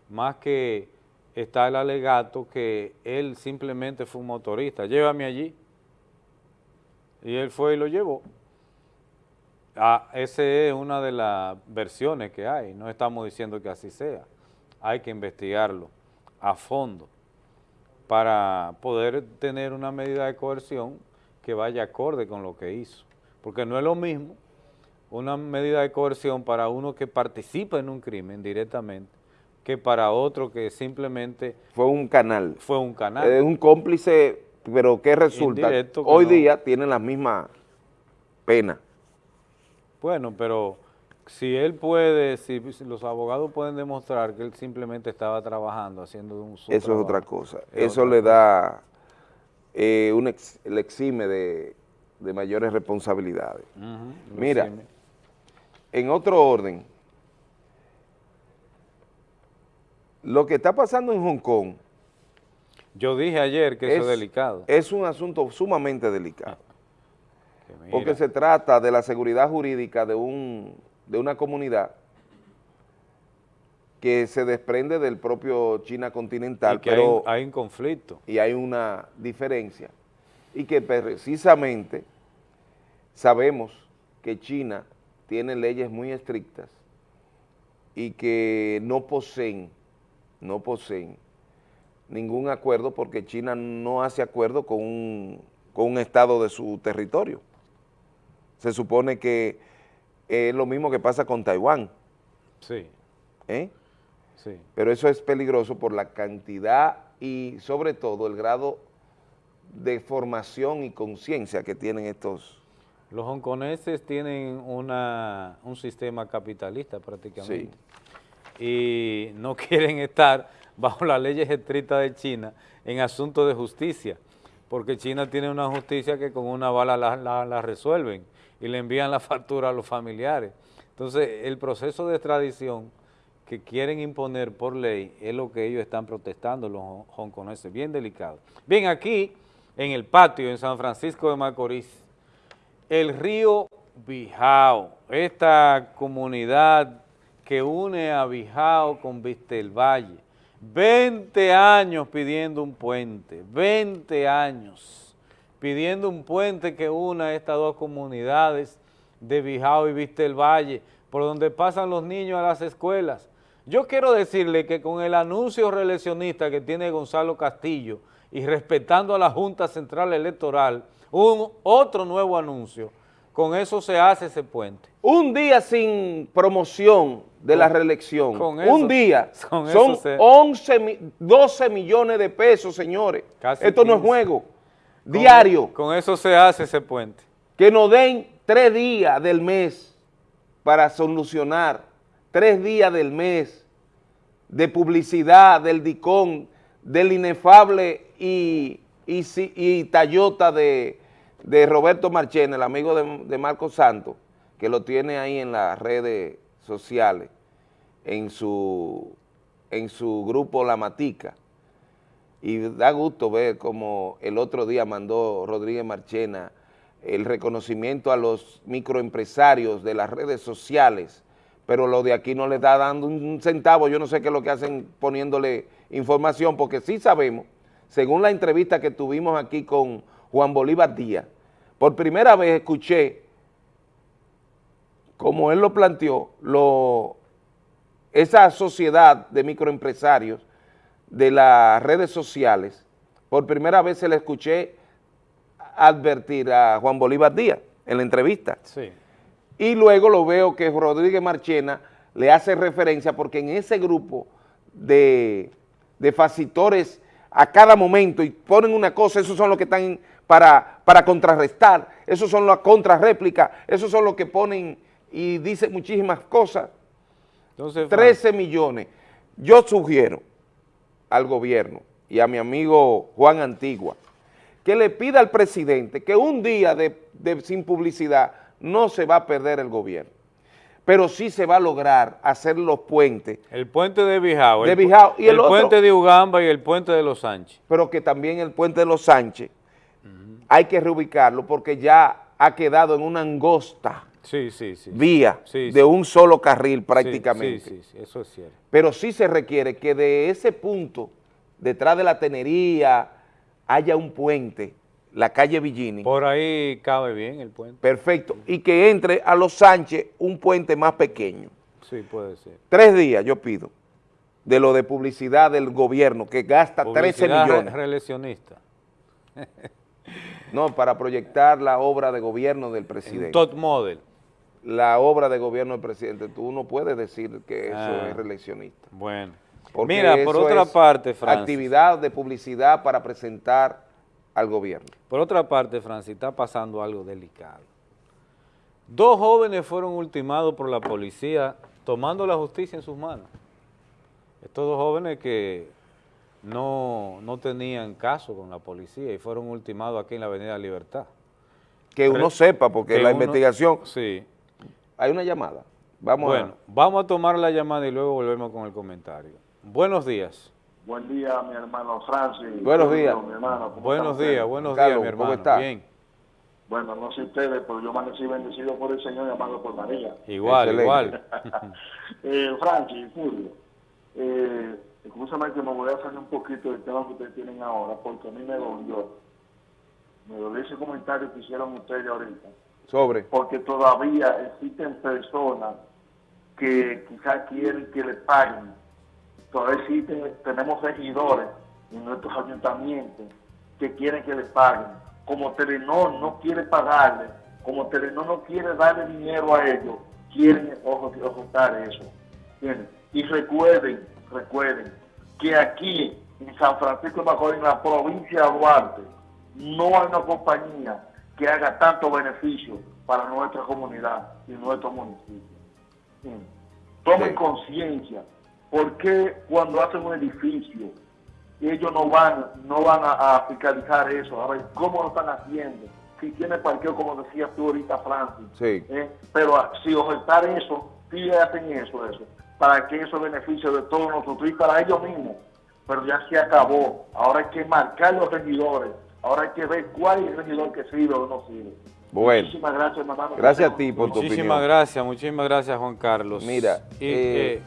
Speaker 1: más que está el alegato que él simplemente fue un motorista, llévame allí. Y él fue y lo llevó. Ah, esa es una de las versiones que hay, no estamos diciendo que así sea. Hay que investigarlo a fondo para poder tener una medida de coerción que vaya acorde con lo que hizo. Porque no es lo mismo una medida de coerción para uno que participa en un crimen directamente que para otro que simplemente...
Speaker 2: Fue un canal.
Speaker 1: Fue un canal.
Speaker 2: Es un cómplice, pero ¿qué resulta? Hoy día tienen la misma pena.
Speaker 1: Bueno, pero si él puede, si los abogados pueden demostrar que él simplemente estaba trabajando, haciendo un
Speaker 2: Eso es otra cosa. Eso le da, eh, un le exime de, mayores responsabilidades. Mira, en otro orden, Lo que está pasando en Hong Kong...
Speaker 1: Yo dije ayer que eso es delicado.
Speaker 2: Es un asunto sumamente delicado. Porque se trata de la seguridad jurídica de, un, de una comunidad que se desprende del propio China continental. pero
Speaker 1: hay, hay un conflicto.
Speaker 2: Y hay una diferencia. Y que precisamente sabemos que China tiene leyes muy estrictas y que no poseen no poseen ningún acuerdo porque China no hace acuerdo con un, con un estado de su territorio. Se supone que es lo mismo que pasa con Taiwán.
Speaker 1: Sí.
Speaker 2: ¿Eh?
Speaker 1: Sí.
Speaker 2: Pero eso es peligroso por la cantidad y sobre todo el grado de formación y conciencia que tienen estos...
Speaker 1: Los hongkoneses tienen una, un sistema capitalista prácticamente. y no quieren estar bajo las leyes estrictas de China en asuntos de justicia, porque China tiene una justicia que con una bala la, la- la resuelven y le envían la factura a los familiares. Entonces, el proceso de extradición que quieren imponer por ley es lo que ellos están protestando, los hon- hongkoneses, bien delicado. Bien, aquí en el patio en San Francisco de Macorís, el río Bijao, esta comunidad que une a Bijao con Vistelvalle, 20 años pidiendo un puente, 20 años pidiendo un puente que una estas dos comunidades de Bijao y Vistelvalle, por donde pasan los niños a las escuelas. Yo quiero decirle que con el anuncio reeleccionista que tiene Gonzalo Castillo y respetando a la Junta Central Electoral, un otro nuevo anuncio, con eso se hace ese puente.
Speaker 2: Un día sin promoción de la reelección,
Speaker 1: con eso-
Speaker 2: un día,
Speaker 1: con
Speaker 2: son
Speaker 1: eso se-
Speaker 2: 11, mi- 12 millones de pesos, señores.
Speaker 1: Casi
Speaker 2: Esto no es
Speaker 1: 15.
Speaker 2: juego. Diario.
Speaker 1: Con eso se hace ese puente.
Speaker 2: que nos den tres días del mes para solucionar, tres días del mes de publicidad del DICON, del inefable y, y, y Tayota de, de Roberto Marchena, el amigo de, de Marco Santos, que lo tiene ahí en las redes sociales, en su, en su grupo La Matica. Y da gusto ver como el otro día mandó Rodríguez Marchena el reconocimiento a los microempresarios de las redes sociales, pero lo de aquí no le está dando un centavo, yo no sé qué es lo que hacen poniéndole información, porque sí sabemos, según la entrevista que tuvimos aquí con Juan Bolívar Díaz, por primera vez escuché, como él lo planteó, lo, esa sociedad de microempresarios de las redes sociales, por primera vez se le escuché advertir a Juan Bolívar Díaz en la entrevista.
Speaker 1: Sí.
Speaker 2: Y luego lo veo que Rodríguez Marchena le hace referencia porque en ese grupo de, de facitores a cada momento y ponen una cosa, esos son los que están para, para contrarrestar, esos son las contrarréplicas, esos son los que ponen y dicen muchísimas cosas.
Speaker 1: Entonces,
Speaker 2: 13 millones. Yo sugiero al gobierno y a mi amigo Juan Antigua que le pida al presidente que un día de, de- sin publicidad no se va a perder el gobierno, pero sí se va a lograr hacer los puentes,
Speaker 1: El puente de Bijao.
Speaker 2: De
Speaker 1: el pu-
Speaker 2: Bijao, y el otro-
Speaker 1: puente de Ugamba y el puente de Los Sánchez.
Speaker 2: pero que también el puente de los Sánchez hay que reubicarlo porque ya ha quedado en una angosta
Speaker 1: Sí, sí, sí.
Speaker 2: vía
Speaker 1: Sí,
Speaker 2: de un solo carril prácticamente.
Speaker 1: Sí, sí, sí, eso es cierto.
Speaker 2: pero sí se requiere que de ese punto, detrás de la tenería, haya un puente, la calle Villini.
Speaker 1: Por ahí cabe bien el puente.
Speaker 2: Perfecto. Y que entre a Los Sánchez un puente más pequeño.
Speaker 1: Sí, puede ser.
Speaker 2: Tres días yo pido de lo de publicidad del gobierno, que gasta 13
Speaker 1: Publicidad re-
Speaker 2: millones.
Speaker 1: reeleccionista.
Speaker 2: No, para proyectar la obra de gobierno del presidente.
Speaker 1: Top model.
Speaker 2: La obra de gobierno del presidente. Tú no puedes decir que eso
Speaker 1: Ah.
Speaker 2: es reeleccionista.
Speaker 1: Bueno.
Speaker 2: Porque
Speaker 1: Mira, por otra
Speaker 2: es
Speaker 1: parte, Francis.
Speaker 2: Actividad de publicidad para presentar al gobierno.
Speaker 1: Por otra parte, Francis, está pasando algo delicado. Dos jóvenes fueron ultimados por la policía tomando la justicia en sus manos. Estos dos jóvenes que no, no tenían caso con la policía y fueron ultimados aquí en la Avenida Libertad.
Speaker 2: Que uno sepa, porque
Speaker 1: que
Speaker 2: la
Speaker 1: uno-
Speaker 2: investigación...
Speaker 1: Sí.
Speaker 2: Hay una llamada. Vamos
Speaker 1: bueno, vamos a tomar la llamada y luego volvemos con el comentario. Buenos días.
Speaker 15: Buen día, mi hermano Francis.
Speaker 2: Buenos días.
Speaker 15: Mi hermano, ¿cómo
Speaker 1: Buenos días, buenos
Speaker 2: Carlos,
Speaker 1: días, mi
Speaker 2: ¿cómo
Speaker 1: hermano.
Speaker 2: está?
Speaker 1: Bien.
Speaker 15: Bueno, no sé ustedes, pero yo amanecí bendecido por el Señor y amado por María.
Speaker 1: Igual,
Speaker 2: Excelente.
Speaker 1: igual.
Speaker 15: eh, Francis, Julio, eh, escúchame que me voy a salir un poquito del tema que ustedes tienen ahora, porque a mí me dolió. Me dolió ese comentario que hicieron ustedes ahorita.
Speaker 2: Sobre.
Speaker 15: Porque todavía existen personas que quizás quieren que le paguen. Todavía existen, tenemos regidores en nuestros ayuntamientos que quieren que le paguen. Como Telenor no quiere pagarle, como Telenor no quiere darle dinero a ellos, quieren ocultar eso. Y recuerden, recuerden que aquí en San Francisco de Macorís, en la provincia de Duarte, no hay una compañía que haga tanto beneficio para nuestra comunidad y nuestro municipio. Mm. Tomen
Speaker 2: Sí.
Speaker 15: conciencia ¿por qué cuando hacen un edificio ellos no van no van a, a fiscalizar eso? A ver, ¿cómo lo están haciendo? Si tiene parqueo, como decías tú ahorita, Francis.
Speaker 2: Sí.
Speaker 15: ¿eh? Pero ah, si ofertar eso, sí hacen eso, eso, para que eso beneficie de todos nosotros y para ellos mismos. Pero ya se acabó. Ahora hay que marcar los regidores. Ahora hay que ver cuál es el regidor que sirve o no sirve.
Speaker 2: Bueno.
Speaker 15: Muchísimas gracias, hermano.
Speaker 2: Gracias a ti por tu
Speaker 1: Muchísimas
Speaker 2: opinión.
Speaker 1: gracias, muchísimas gracias Juan Carlos.
Speaker 2: Mira,
Speaker 1: Y,
Speaker 2: eh,
Speaker 1: eh,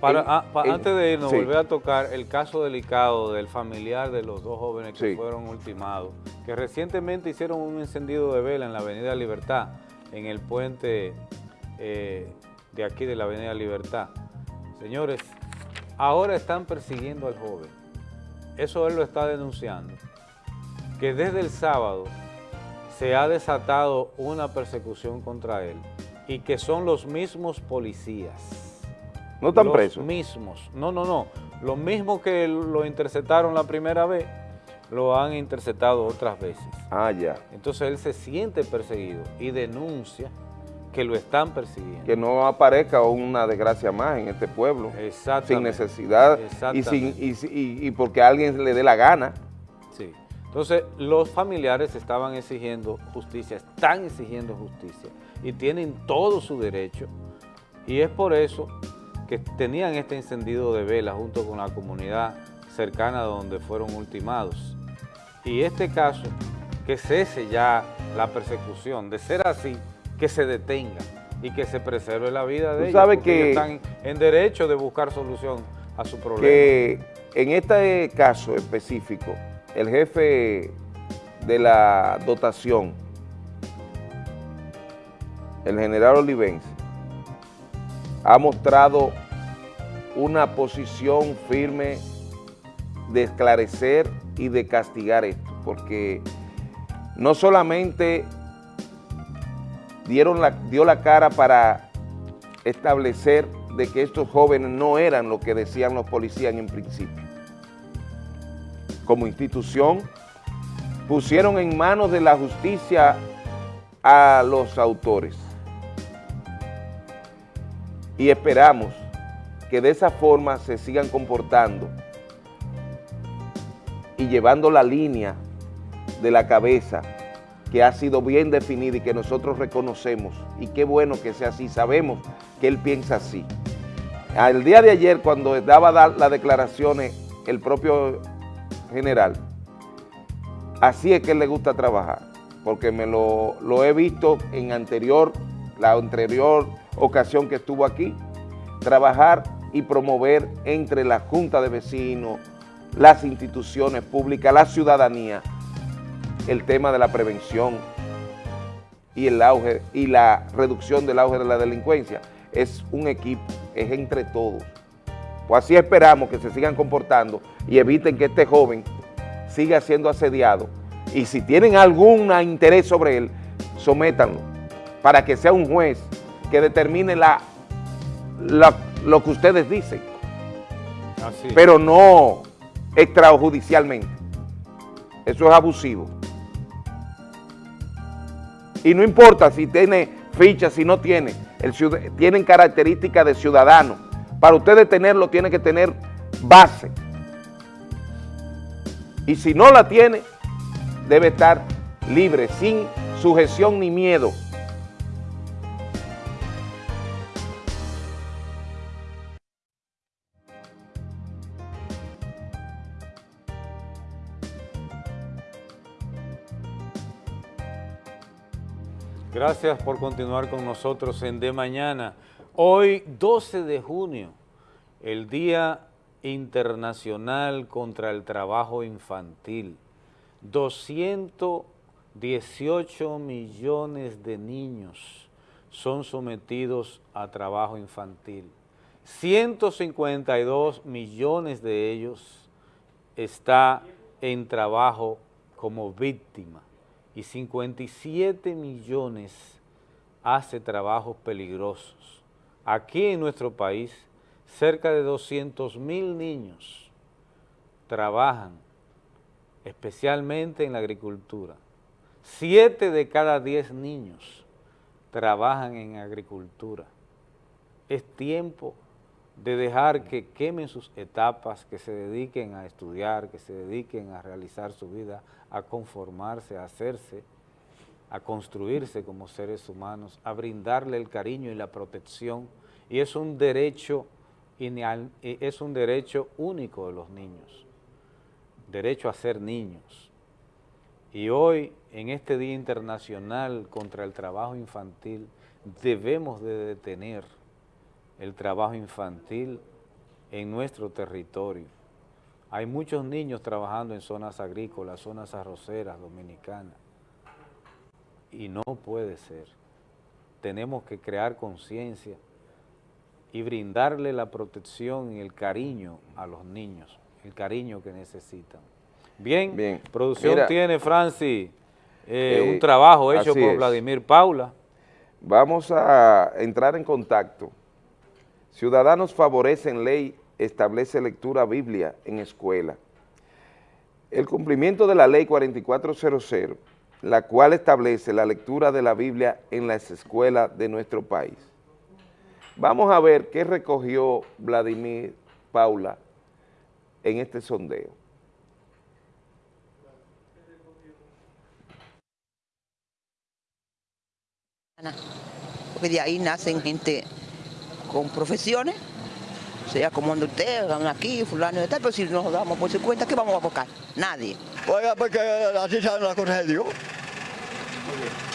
Speaker 1: para, ah, antes de irnos,
Speaker 2: sí.
Speaker 1: volver a tocar el caso delicado del familiar de los dos jóvenes que
Speaker 2: Sí.
Speaker 1: fueron ultimados, que recientemente hicieron un encendido de vela en la Avenida Libertad, en el puente eh, de aquí de la Avenida Libertad. Señores, ahora están persiguiendo al joven. Eso él lo está denunciando. Que desde el sábado se ha desatado una persecución contra él y que son los mismos policías.
Speaker 2: ¿No están
Speaker 1: los
Speaker 2: presos?
Speaker 1: mismos. No, no, no. Los mismos que lo interceptaron la primera vez, lo han interceptado otras veces.
Speaker 2: Ah, ya.
Speaker 1: Entonces él se siente perseguido y denuncia que lo están persiguiendo.
Speaker 2: Que no aparezca una desgracia más en este pueblo. Sin
Speaker 1: Exactamente.
Speaker 2: necesidad y,
Speaker 1: Exactamente.
Speaker 2: sin, y, si- y- y porque a alguien le dé la gana.
Speaker 1: Entonces, los familiares estaban exigiendo justicia, están exigiendo justicia y tienen todo su derecho. Y es por eso que tenían este encendido de vela junto con la comunidad cercana donde fueron ultimados. Y este caso, que cese ya la persecución, de ser así, que se detenga y que se preserve la vida de ellos,
Speaker 2: sabes
Speaker 1: porque
Speaker 2: que-
Speaker 1: ellos están en derecho de buscar solución a su problema.
Speaker 2: que en este caso específico, el jefe de la dotación, el general Olivense, ha mostrado una posición firme de esclarecer y de castigar esto, porque no solamente dieron dio la cara para establecer de que estos jóvenes no eran lo que decían los policías en principio. Como institución, pusieron en manos de la justicia a los autores. Y esperamos que de esa forma se sigan comportando y llevando la línea de la cabeza que ha sido bien definida y que nosotros reconocemos. Y qué bueno que sea así, sabemos que él piensa así. Al día de ayer, cuando daba da- las declaraciones el propio general, así es que le gusta trabajar, porque me lo, lo he visto en anterior, la anterior ocasión que estuvo aquí, trabajar y promover entre la Junta de Vecinos, las instituciones públicas, la ciudadanía, el tema de la prevención y el auge y la reducción del auge de la delincuencia. Es un equipo, es entre todos. Pues así esperamos que se sigan comportando y eviten que este joven siga siendo asediado. Y si tienen algún interés sobre él, sométanlo para que sea un juez que determine la, la- lo que ustedes dicen,
Speaker 1: Así.
Speaker 2: pero no extrajudicialmente. Eso es abusivo. Y no importa si tiene ficha, si no tiene, el tienen características de ciudadano. Para ustedes tenerlo, tiene que tener base. Y si no la tiene, debe estar libre, sin sujeción ni miedo.
Speaker 1: Gracias por continuar con nosotros en De Mañana. Hoy, 12 de junio, el Día Internacional contra el Trabajo Infantil. 218 millones de niños son sometidos a trabajo infantil. 152 millones de ellos está en trabajo como víctima y 57 millones hace trabajos peligrosos. Aquí en nuestro país, cerca de 200 mil niños trabajan, especialmente en la agricultura. Siete de cada diez niños trabajan en agricultura. Es tiempo de dejar que quemen sus etapas, que se dediquen a estudiar, que se dediquen a realizar su vida, a conformarse, a hacerse, a construirse como seres humanos, a brindarle el cariño y la protección, y es un derecho, es un derecho único de los niños, derecho a ser niños. Y hoy, en este Día Internacional contra el Trabajo Infantil, debemos de detener el trabajo infantil en nuestro territorio. Hay muchos niños trabajando en zonas agrícolas, zonas arroceras, dominicanas, y no puede ser. Tenemos que crear conciencia y brindarle la protección y el cariño a los niños, el cariño que necesitan. Bien, Bien. producción tiene, Francis, eh, un eh, trabajo hecho por Vladimir Paula.
Speaker 2: Vamos a entrar en contacto. Ciudadanos favorecen ley, establece lectura Biblia en escuela. El cumplimiento de la ley 4400, la cual establece la lectura de la Biblia en las escuelas de nuestro país. Vamos a ver qué recogió Vladimir Paula en este sondeo.
Speaker 16: Porque de ahí nacen gente con profesiones, sea como ande usted, aquí, fulano y tal, pero si nos damos por su cuenta, ¿qué vamos a buscar? Nadie.
Speaker 17: Oiga, porque así saben las cosas de Dios.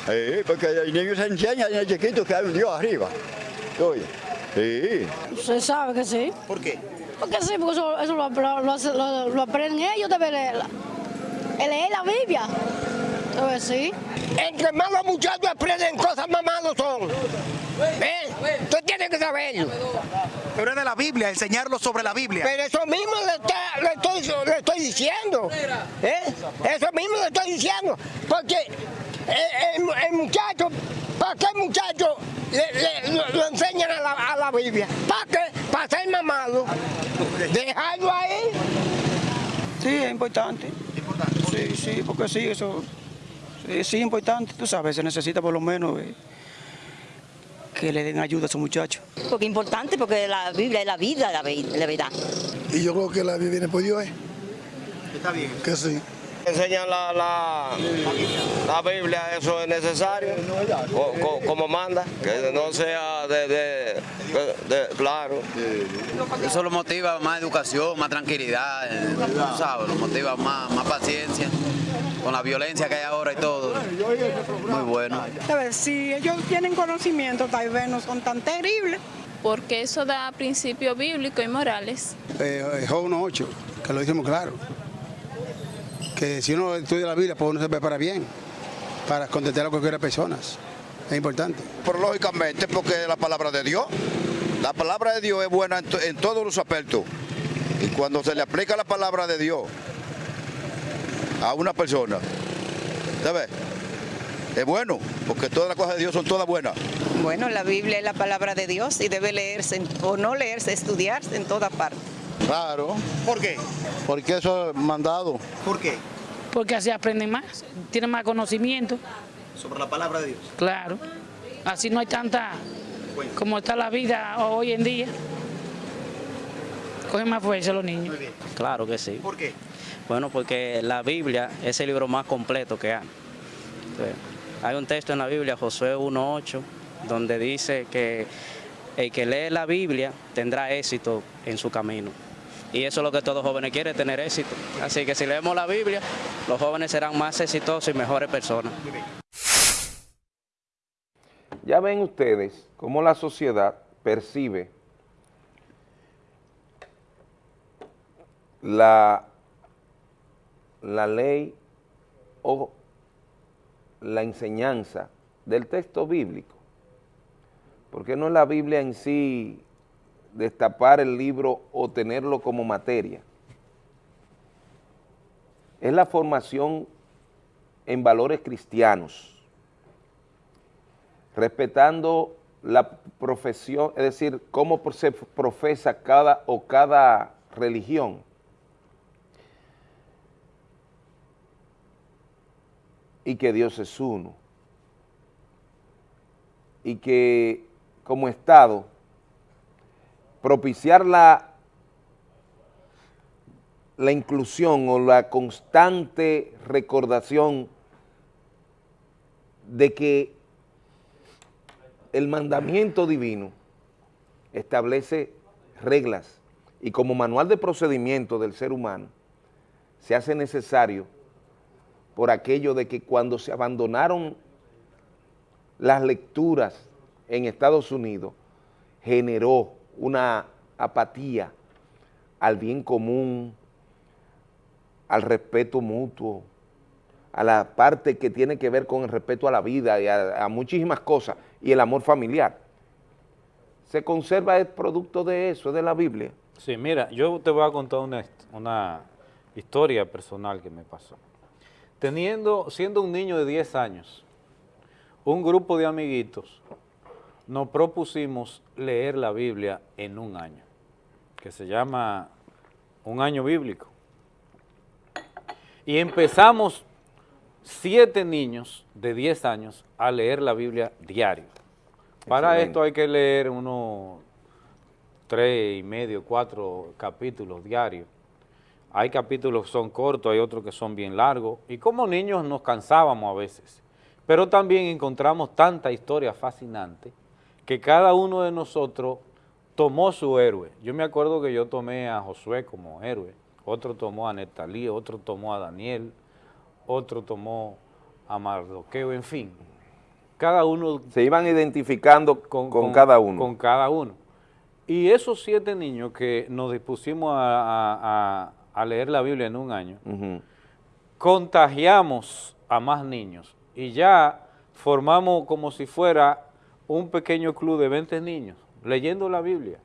Speaker 17: Sí, porque el niño se enseña en el chiquito que hay un Dios arriba. Oye, sí.
Speaker 18: Se sabe que sí.
Speaker 3: ¿Por qué?
Speaker 18: Porque sí, porque eso, eso lo, lo, lo, aprenden ellos de leer la, leer la Biblia. Entonces, sí.
Speaker 19: Entre más los muchachos aprenden cosas, más malos son. ¿Eh? Tú tienes que saberlo.
Speaker 3: Pero es de la Biblia, enseñarlo sobre la Biblia.
Speaker 19: Pero eso mismo le, estoy, le estoy, diciendo. ¿Eh? Eso mismo le estoy diciendo. Porque el, muchacho, ¿para qué el muchacho le, lo, enseñan a la, a la Biblia? ¿Para qué? Para ser mamado. Dejarlo ahí.
Speaker 20: Sí, es importante. ¿Importante? Sí, sí, porque sí, eso sí, es importante, tú sabes, se necesita por lo menos eh, que le den ayuda a esos muchachos.
Speaker 21: Porque es importante, porque la Biblia es la vida, la, verdad.
Speaker 22: Y yo creo que la Biblia viene por Dios, ¿eh?
Speaker 3: Está bien.
Speaker 22: Que sí.
Speaker 23: Enseñan la, la, Biblia, eso es necesario, como manda, que no sea de, de, claro.
Speaker 24: Eso lo motiva más educación, más tranquilidad, eh, sabes, lo motiva más, más paciencia con la violencia que hay ahora y todo. Muy bueno.
Speaker 25: A ver, si ellos tienen conocimiento, tal vez no son tan terribles.
Speaker 26: Porque eso da principios bíblicos y morales.
Speaker 22: Eh, Job 1.8, que lo decimos claro. Que si uno estudia la Biblia, pues uno se prepara bien para contentar a cualquier persona. Es importante.
Speaker 23: Pero lógicamente, porque la palabra de Dios. La palabra de Dios es buena en, en todos los aspectos. Y cuando se le aplica la palabra de Dios a una persona, ¿sabes? Es bueno, porque todas las cosas de Dios son todas buenas.
Speaker 21: Bueno, la Biblia es la palabra de Dios y debe leerse, o no leerse, estudiarse en toda parte.
Speaker 22: Claro.
Speaker 3: ¿Por qué?
Speaker 22: Porque eso es mandado.
Speaker 3: ¿Por qué?
Speaker 25: Porque así aprenden más, tienen más conocimiento.
Speaker 3: Sobre la palabra de Dios.
Speaker 25: Claro. Así no hay tanta, como está la vida hoy en día. Cogen más fuerza los niños.
Speaker 27: Claro que sí.
Speaker 3: ¿Por qué?
Speaker 27: Bueno, porque la Biblia es el libro más completo que hay. hay un texto en la Biblia, Josué 1.8, donde dice que el que lee la Biblia tendrá éxito en su camino. Y eso es lo que todo jóvenes quiere, tener éxito. Así que si leemos la Biblia, los jóvenes serán más exitosos y mejores personas.
Speaker 2: Ya ven ustedes cómo la sociedad percibe la la ley o la enseñanza del texto bíblico. Porque no es la Biblia en sí destapar el libro o tenerlo como materia. Es la formación en valores cristianos, respetando la profesión, es decir, cómo se profesa cada o cada religión y que Dios es uno. Y que como Estado propiciar la, la inclusión o la constante recordación de que el mandamiento divino establece reglas y como manual de procedimiento del ser humano se hace necesario por aquello de que cuando se abandonaron las lecturas en Estados Unidos generó una apatía al bien común, al respeto mutuo, a la parte que tiene que ver con el respeto a la vida y a, muchísimas cosas, y el amor familiar. Se conserva el producto de eso, de la Biblia.
Speaker 1: Sí, mira, yo te voy a contar una, una historia personal que me pasó. Teniendo, siendo un niño de 10 años, un grupo de amiguitos nos propusimos leer la Biblia en un año, que se llama un año bíblico. Y empezamos siete niños de 10 años a leer la Biblia diario. Para esto hay que leer unos tres y medio, cuatro capítulos diarios. Hay capítulos que son cortos, hay otros que son bien largos. Y como niños nos cansábamos a veces. Pero también encontramos tanta historia fascinante que cada uno de nosotros tomó su héroe. Yo me acuerdo que yo tomé a Josué como héroe, otro tomó a Netalí, otro tomó a Daniel, otro tomó a Mardoqueo, en fin. Cada uno...
Speaker 2: Se iban identificando con, cada uno.
Speaker 1: Con cada uno. Y esos siete niños que nos dispusimos a, leer la Biblia en un año, contagiamos a más niños y ya formamos como si fuera un pequeño club de 20 niños leyendo la Biblia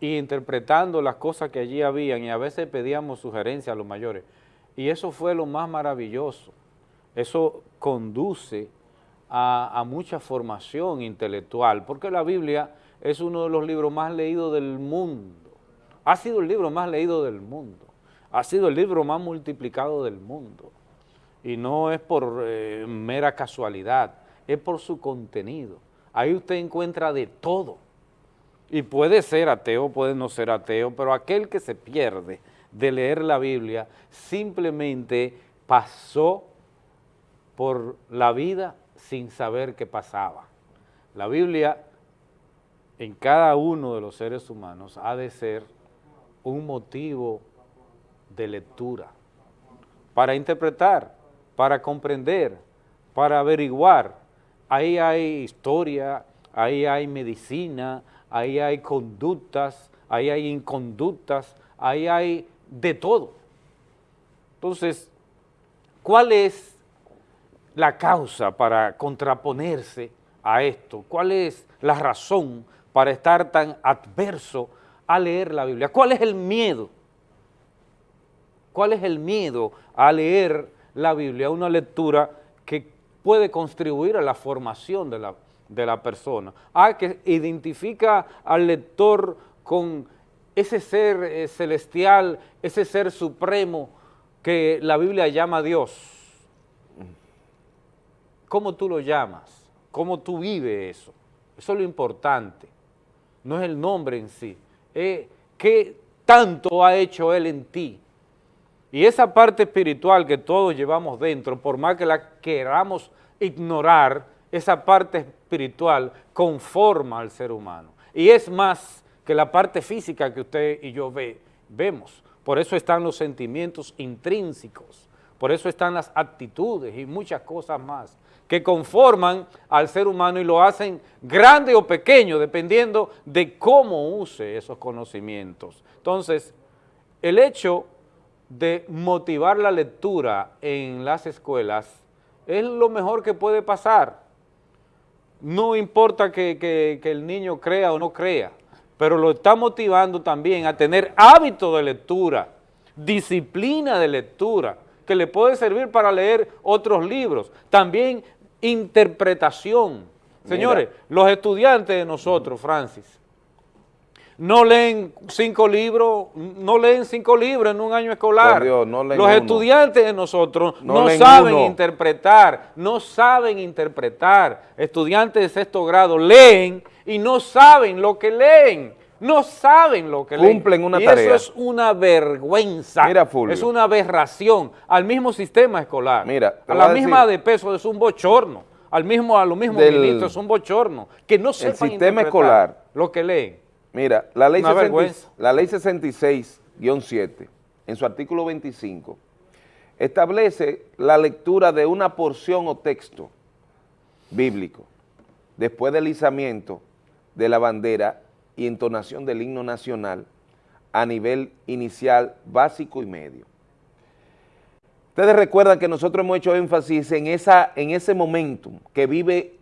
Speaker 1: e interpretando las cosas que allí habían y a veces pedíamos sugerencias a los mayores. Y eso fue lo más maravilloso. Eso conduce a, mucha formación intelectual, porque la Biblia es uno de los libros más leídos del mundo. Ha sido el libro más leído del mundo. Ha sido el libro más multiplicado del mundo. Y no es por eh, mera casualidad, es por su contenido. Ahí usted encuentra de todo. Y puede ser ateo, puede no ser ateo, pero aquel que se pierde de leer la Biblia simplemente pasó por la vida sin saber qué pasaba. La Biblia en cada uno de los seres humanos ha de ser un motivo de lectura para interpretar, para comprender, para averiguar, ahí hay historia, ahí hay medicina, ahí hay conductas, ahí hay inconductas, ahí hay de todo. Entonces, ¿cuál es la causa para contraponerse a esto? ¿Cuál es la razón para estar tan adverso a leer la Biblia? ¿Cuál es el miedo? ¿Cuál es el miedo a leer la Biblia? Una lectura puede contribuir a la formación de la, de la persona. Ah, que identifica al lector con ese ser eh, celestial, ese ser supremo que la Biblia llama Dios. ¿Cómo tú lo llamas? ¿Cómo tú vives eso? Eso es lo importante. No es el nombre en sí. Es qué tanto ha hecho Él en ti. Y esa parte espiritual que todos llevamos dentro, por más que la queramos ignorar, esa parte espiritual conforma al ser humano. Y es más que la parte física que usted y yo ve, vemos. Por eso están los sentimientos intrínsecos, por eso están las actitudes y muchas cosas más que conforman al ser humano y lo hacen grande o pequeño, dependiendo de cómo use esos conocimientos. Entonces, el hecho de motivar la lectura en las escuelas es lo mejor que puede pasar. No importa que, el niño crea o no crea, pero lo está motivando también a tener hábito de lectura, disciplina de lectura, que le puede servir para leer otros libros. También interpretación. Señores, los estudiantes de nosotros, Francis, no leen cinco libros, no leen cinco libros en un año escolar. Los estudiantes de nosotros no, saben interpretar, no saben interpretar. Estudiantes de sexto grado leen y no saben lo que leen. no saben lo que leen.
Speaker 2: Cumplen una
Speaker 1: y
Speaker 2: tarea.
Speaker 1: eso es una vergüenza.
Speaker 2: Mira, Fulvio.
Speaker 1: Es una aberración al mismo sistema escolar.
Speaker 2: Mira,
Speaker 1: a la misma
Speaker 2: decir-
Speaker 1: de peso es un bochorno. Al mismo, a los mismos
Speaker 2: Del-
Speaker 1: ministros es un bochorno. Que no sepan
Speaker 2: sistema escolar.
Speaker 1: lo que leen.
Speaker 2: Mira, la ley,
Speaker 1: Una
Speaker 2: 60
Speaker 1: vergüenza.
Speaker 2: la ley 66-7, en su artículo 25, establece la lectura de una porción o texto bíblico después del izamiento de la bandera y entonación del himno nacional a nivel inicial, básico y medio. Ustedes recuerdan que nosotros hemos hecho énfasis en, esa, en ese momentum que vive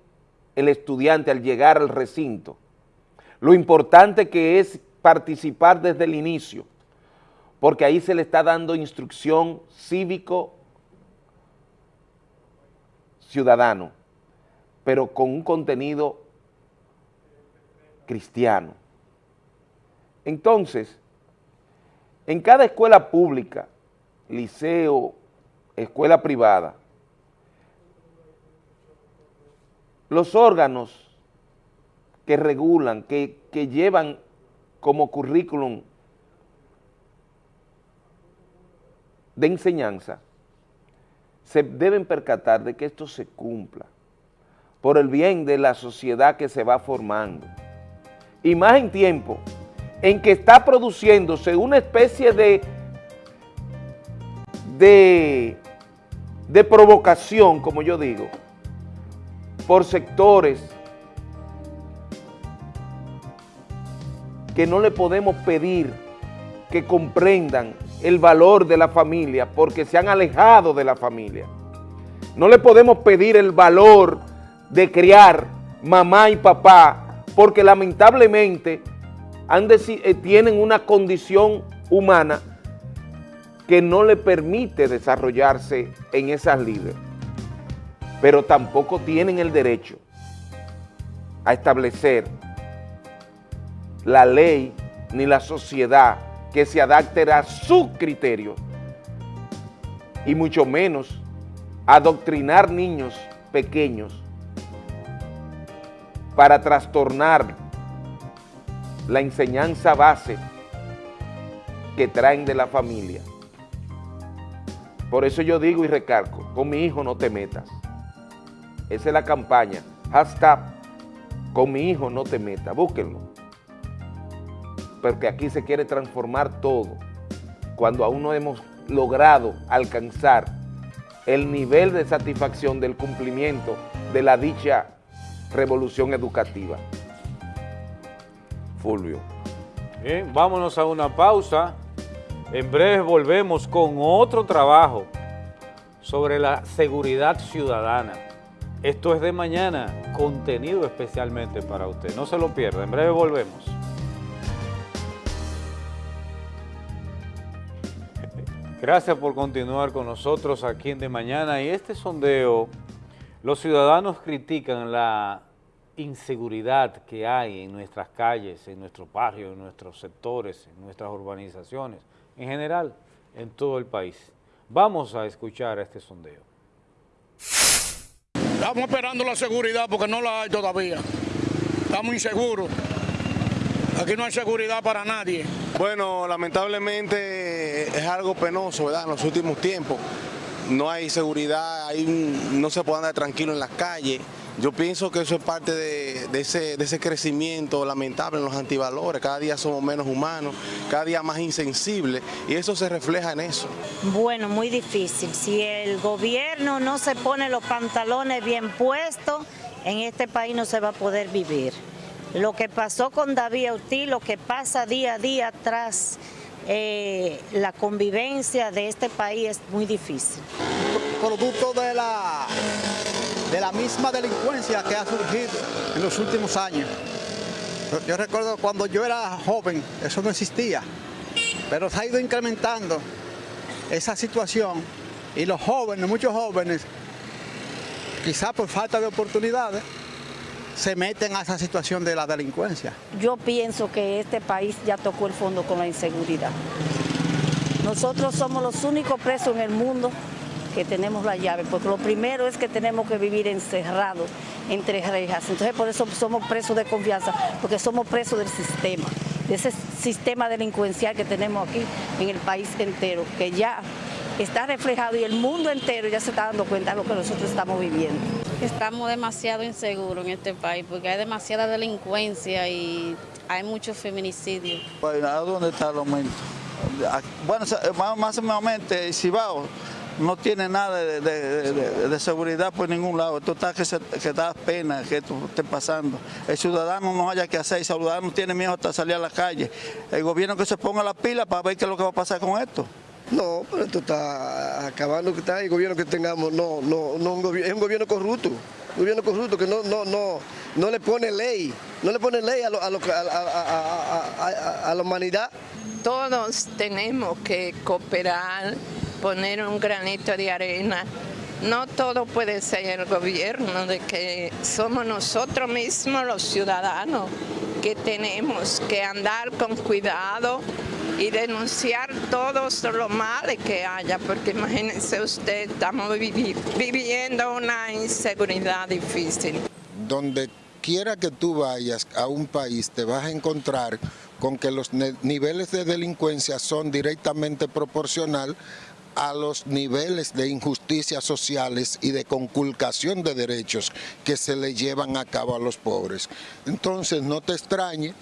Speaker 2: el estudiante al llegar al recinto, lo importante que es participar desde el inicio, porque ahí se le está dando instrucción cívico ciudadano, pero con un contenido cristiano. Entonces, en cada escuela pública, liceo, escuela privada, los órganos que regulan, que, que llevan como currículum de enseñanza, se deben percatar de que esto se cumpla por el bien de la sociedad que se va formando. Y más en tiempo en que está produciéndose una especie de, de, de provocación, como yo digo, por sectores que no le podemos pedir que comprendan el valor de la familia porque se han alejado de la familia. No le podemos pedir el valor de criar mamá y papá porque lamentablemente han eh, tienen una condición humana que no le permite desarrollarse en esas líderes, pero tampoco tienen el derecho a establecer la ley ni la sociedad que se adapte a su criterio y mucho menos adoctrinar niños pequeños para trastornar la enseñanza base que traen de la familia. Por eso yo digo y recalco, con mi hijo no te metas. Esa es la campaña. Hashtag, con mi hijo no te metas. Búsquenlo. Porque aquí se quiere transformar todo. Cuando aún no hemos logrado alcanzar el nivel de satisfacción del cumplimiento de la dicha revolución educativa. Fulvio.
Speaker 1: Bien, vámonos a una pausa. En breve volvemos con otro trabajo sobre la seguridad ciudadana. Esto es de mañana, contenido especialmente para usted. No se lo pierda, en breve volvemos. Gracias por continuar con nosotros aquí en De Mañana y este sondeo, los ciudadanos critican la inseguridad que hay en nuestras calles, en nuestros barrios, en nuestros sectores, en nuestras urbanizaciones, en general, en todo el país. Vamos a escuchar este sondeo.
Speaker 28: Estamos esperando la seguridad porque no la hay todavía. Estamos inseguros. Aquí no hay seguridad para nadie.
Speaker 29: Bueno, lamentablemente es algo penoso, ¿verdad? En los últimos tiempos no hay seguridad, hay no se puede andar tranquilo en las calles. Yo pienso que eso es parte de, de ese, de ese crecimiento lamentable en los antivalores. Cada día somos menos humanos, cada día más insensibles y eso se refleja en eso.
Speaker 30: Bueno, muy difícil. Si el gobierno no se pone los pantalones bien puestos, en este país no se va a poder vivir. Lo que pasó con David Ortiz, lo que pasa día a día tras eh, la convivencia de este país es muy difícil.
Speaker 31: producto de la, de la misma delincuencia que ha surgido en los últimos años. Yo recuerdo cuando yo era joven, eso no existía, pero se ha ido incrementando esa situación y los jóvenes, muchos jóvenes, quizás por falta de oportunidades, se meten a esa situación de la delincuencia.
Speaker 30: Yo pienso que este país ya tocó el fondo con la inseguridad. Nosotros somos los únicos presos en el mundo que tenemos la llave, porque lo primero es que tenemos que vivir encerrados entre rejas. Entonces por eso somos presos de confianza, porque somos presos del sistema.
Speaker 32: de ese sistema delincuencial que tenemos aquí en el país entero, que ya está reflejado y el mundo entero ya se está dando cuenta de lo que nosotros estamos viviendo.
Speaker 33: Estamos demasiado inseguros en este país porque hay demasiada delincuencia y hay muchos feminicidios.
Speaker 34: Bueno, ¿a dónde está el aumento? Bueno, más o menos Cibao no tiene nada de, de, de, de, seguridad por ningún lado. Esto está que, se, que da pena que esto esté pasando. El ciudadano no haya que hacer, el ciudadano tiene miedo hasta salir a la calle. El gobierno que se ponga la pila para ver qué es lo que va a pasar con esto.
Speaker 35: No, pero esto está acabando que está el gobierno que tengamos, no, no, no es un gobierno corrupto, un gobierno corrupto que no, no, no, no le pone ley, no le pone ley a, a la humanidad.
Speaker 36: Todos tenemos que cooperar, poner un granito de arena. No todo puede ser el gobierno, de que somos nosotros mismos los ciudadanos que tenemos que andar con cuidado y denunciar todos los males que haya, porque imagínense usted, estamos viviendo una inseguridad difícil.
Speaker 37: Donde quiera que tú vayas a un país te vas a encontrar con que los niveles de delincuencia son directamente proporcional a los niveles de injusticias sociales y de conculcación de derechos que se le llevan a cabo a los pobres. Entonces no te extrañe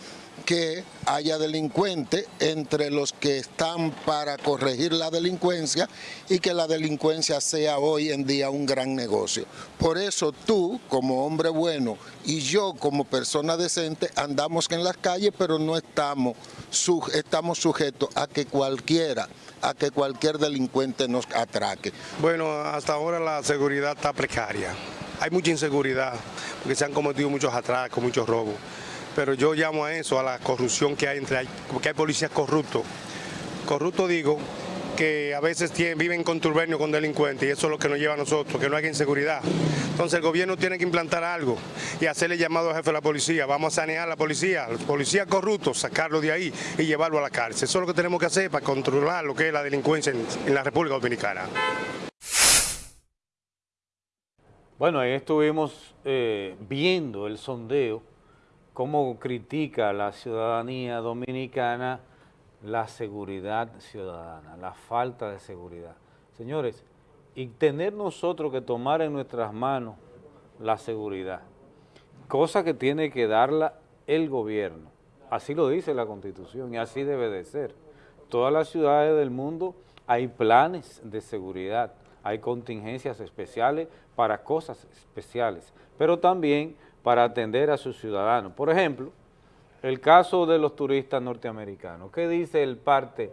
Speaker 37: que haya delincuentes entre los que están para corregir la delincuencia y que la delincuencia sea hoy en día un gran negocio. Por eso tú, como hombre bueno, y yo como persona decente, andamos en las calles, pero no estamos, estamos sujetos a que cualquiera a que cualquier delincuente nos atraque.
Speaker 29: Bueno, hasta ahora la seguridad está precaria. Hay mucha inseguridad, porque se han cometido muchos atracos, muchos robos pero yo llamo a eso, a la corrupción que hay entre, porque hay policías corruptos. Corrupto digo que a veces viven contubernio con delincuentes y eso es lo que nos lleva a nosotros, que no hay inseguridad. Entonces el gobierno tiene que implantar algo y hacerle llamado al jefe de la policía. Vamos a sanear a la policía, los policías corruptos, sacarlo de ahí y llevarlo a la cárcel. Eso es lo que tenemos que hacer para controlar lo que es la delincuencia en, en la República Dominicana.
Speaker 1: Bueno, ahí estuvimos eh, viendo el sondeo cómo critica la ciudadanía dominicana la seguridad ciudadana, la falta de seguridad. Señores, y tener nosotros que tomar en nuestras manos la seguridad, cosa que tiene que darla el gobierno. Así lo dice la Constitución y así debe de ser. Todas las ciudades del mundo hay planes de seguridad, hay contingencias especiales para cosas especiales, pero también para atender a sus ciudadanos. Por ejemplo, el caso de los turistas norteamericanos. ¿Qué dice el parte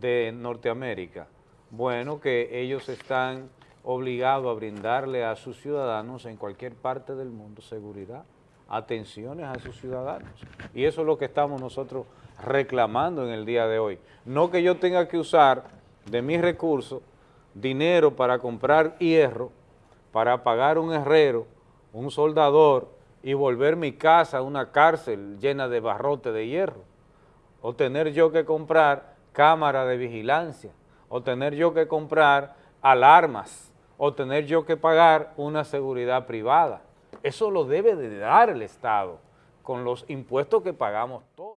Speaker 1: de Norteamérica? Bueno, que ellos están obligados a brindarle a sus ciudadanos en cualquier parte del mundo seguridad, atenciones a sus ciudadanos. Y eso es lo que estamos nosotros reclamando en el día de hoy. No que yo tenga que usar de mis recursos dinero para comprar hierro, para pagar un herrero, un soldador y volver mi casa a una cárcel llena de barrote de hierro, o tener yo que comprar cámara de vigilancia, o tener yo que comprar alarmas, o tener yo que pagar una seguridad privada. Eso lo debe de dar el Estado con los impuestos que pagamos todos.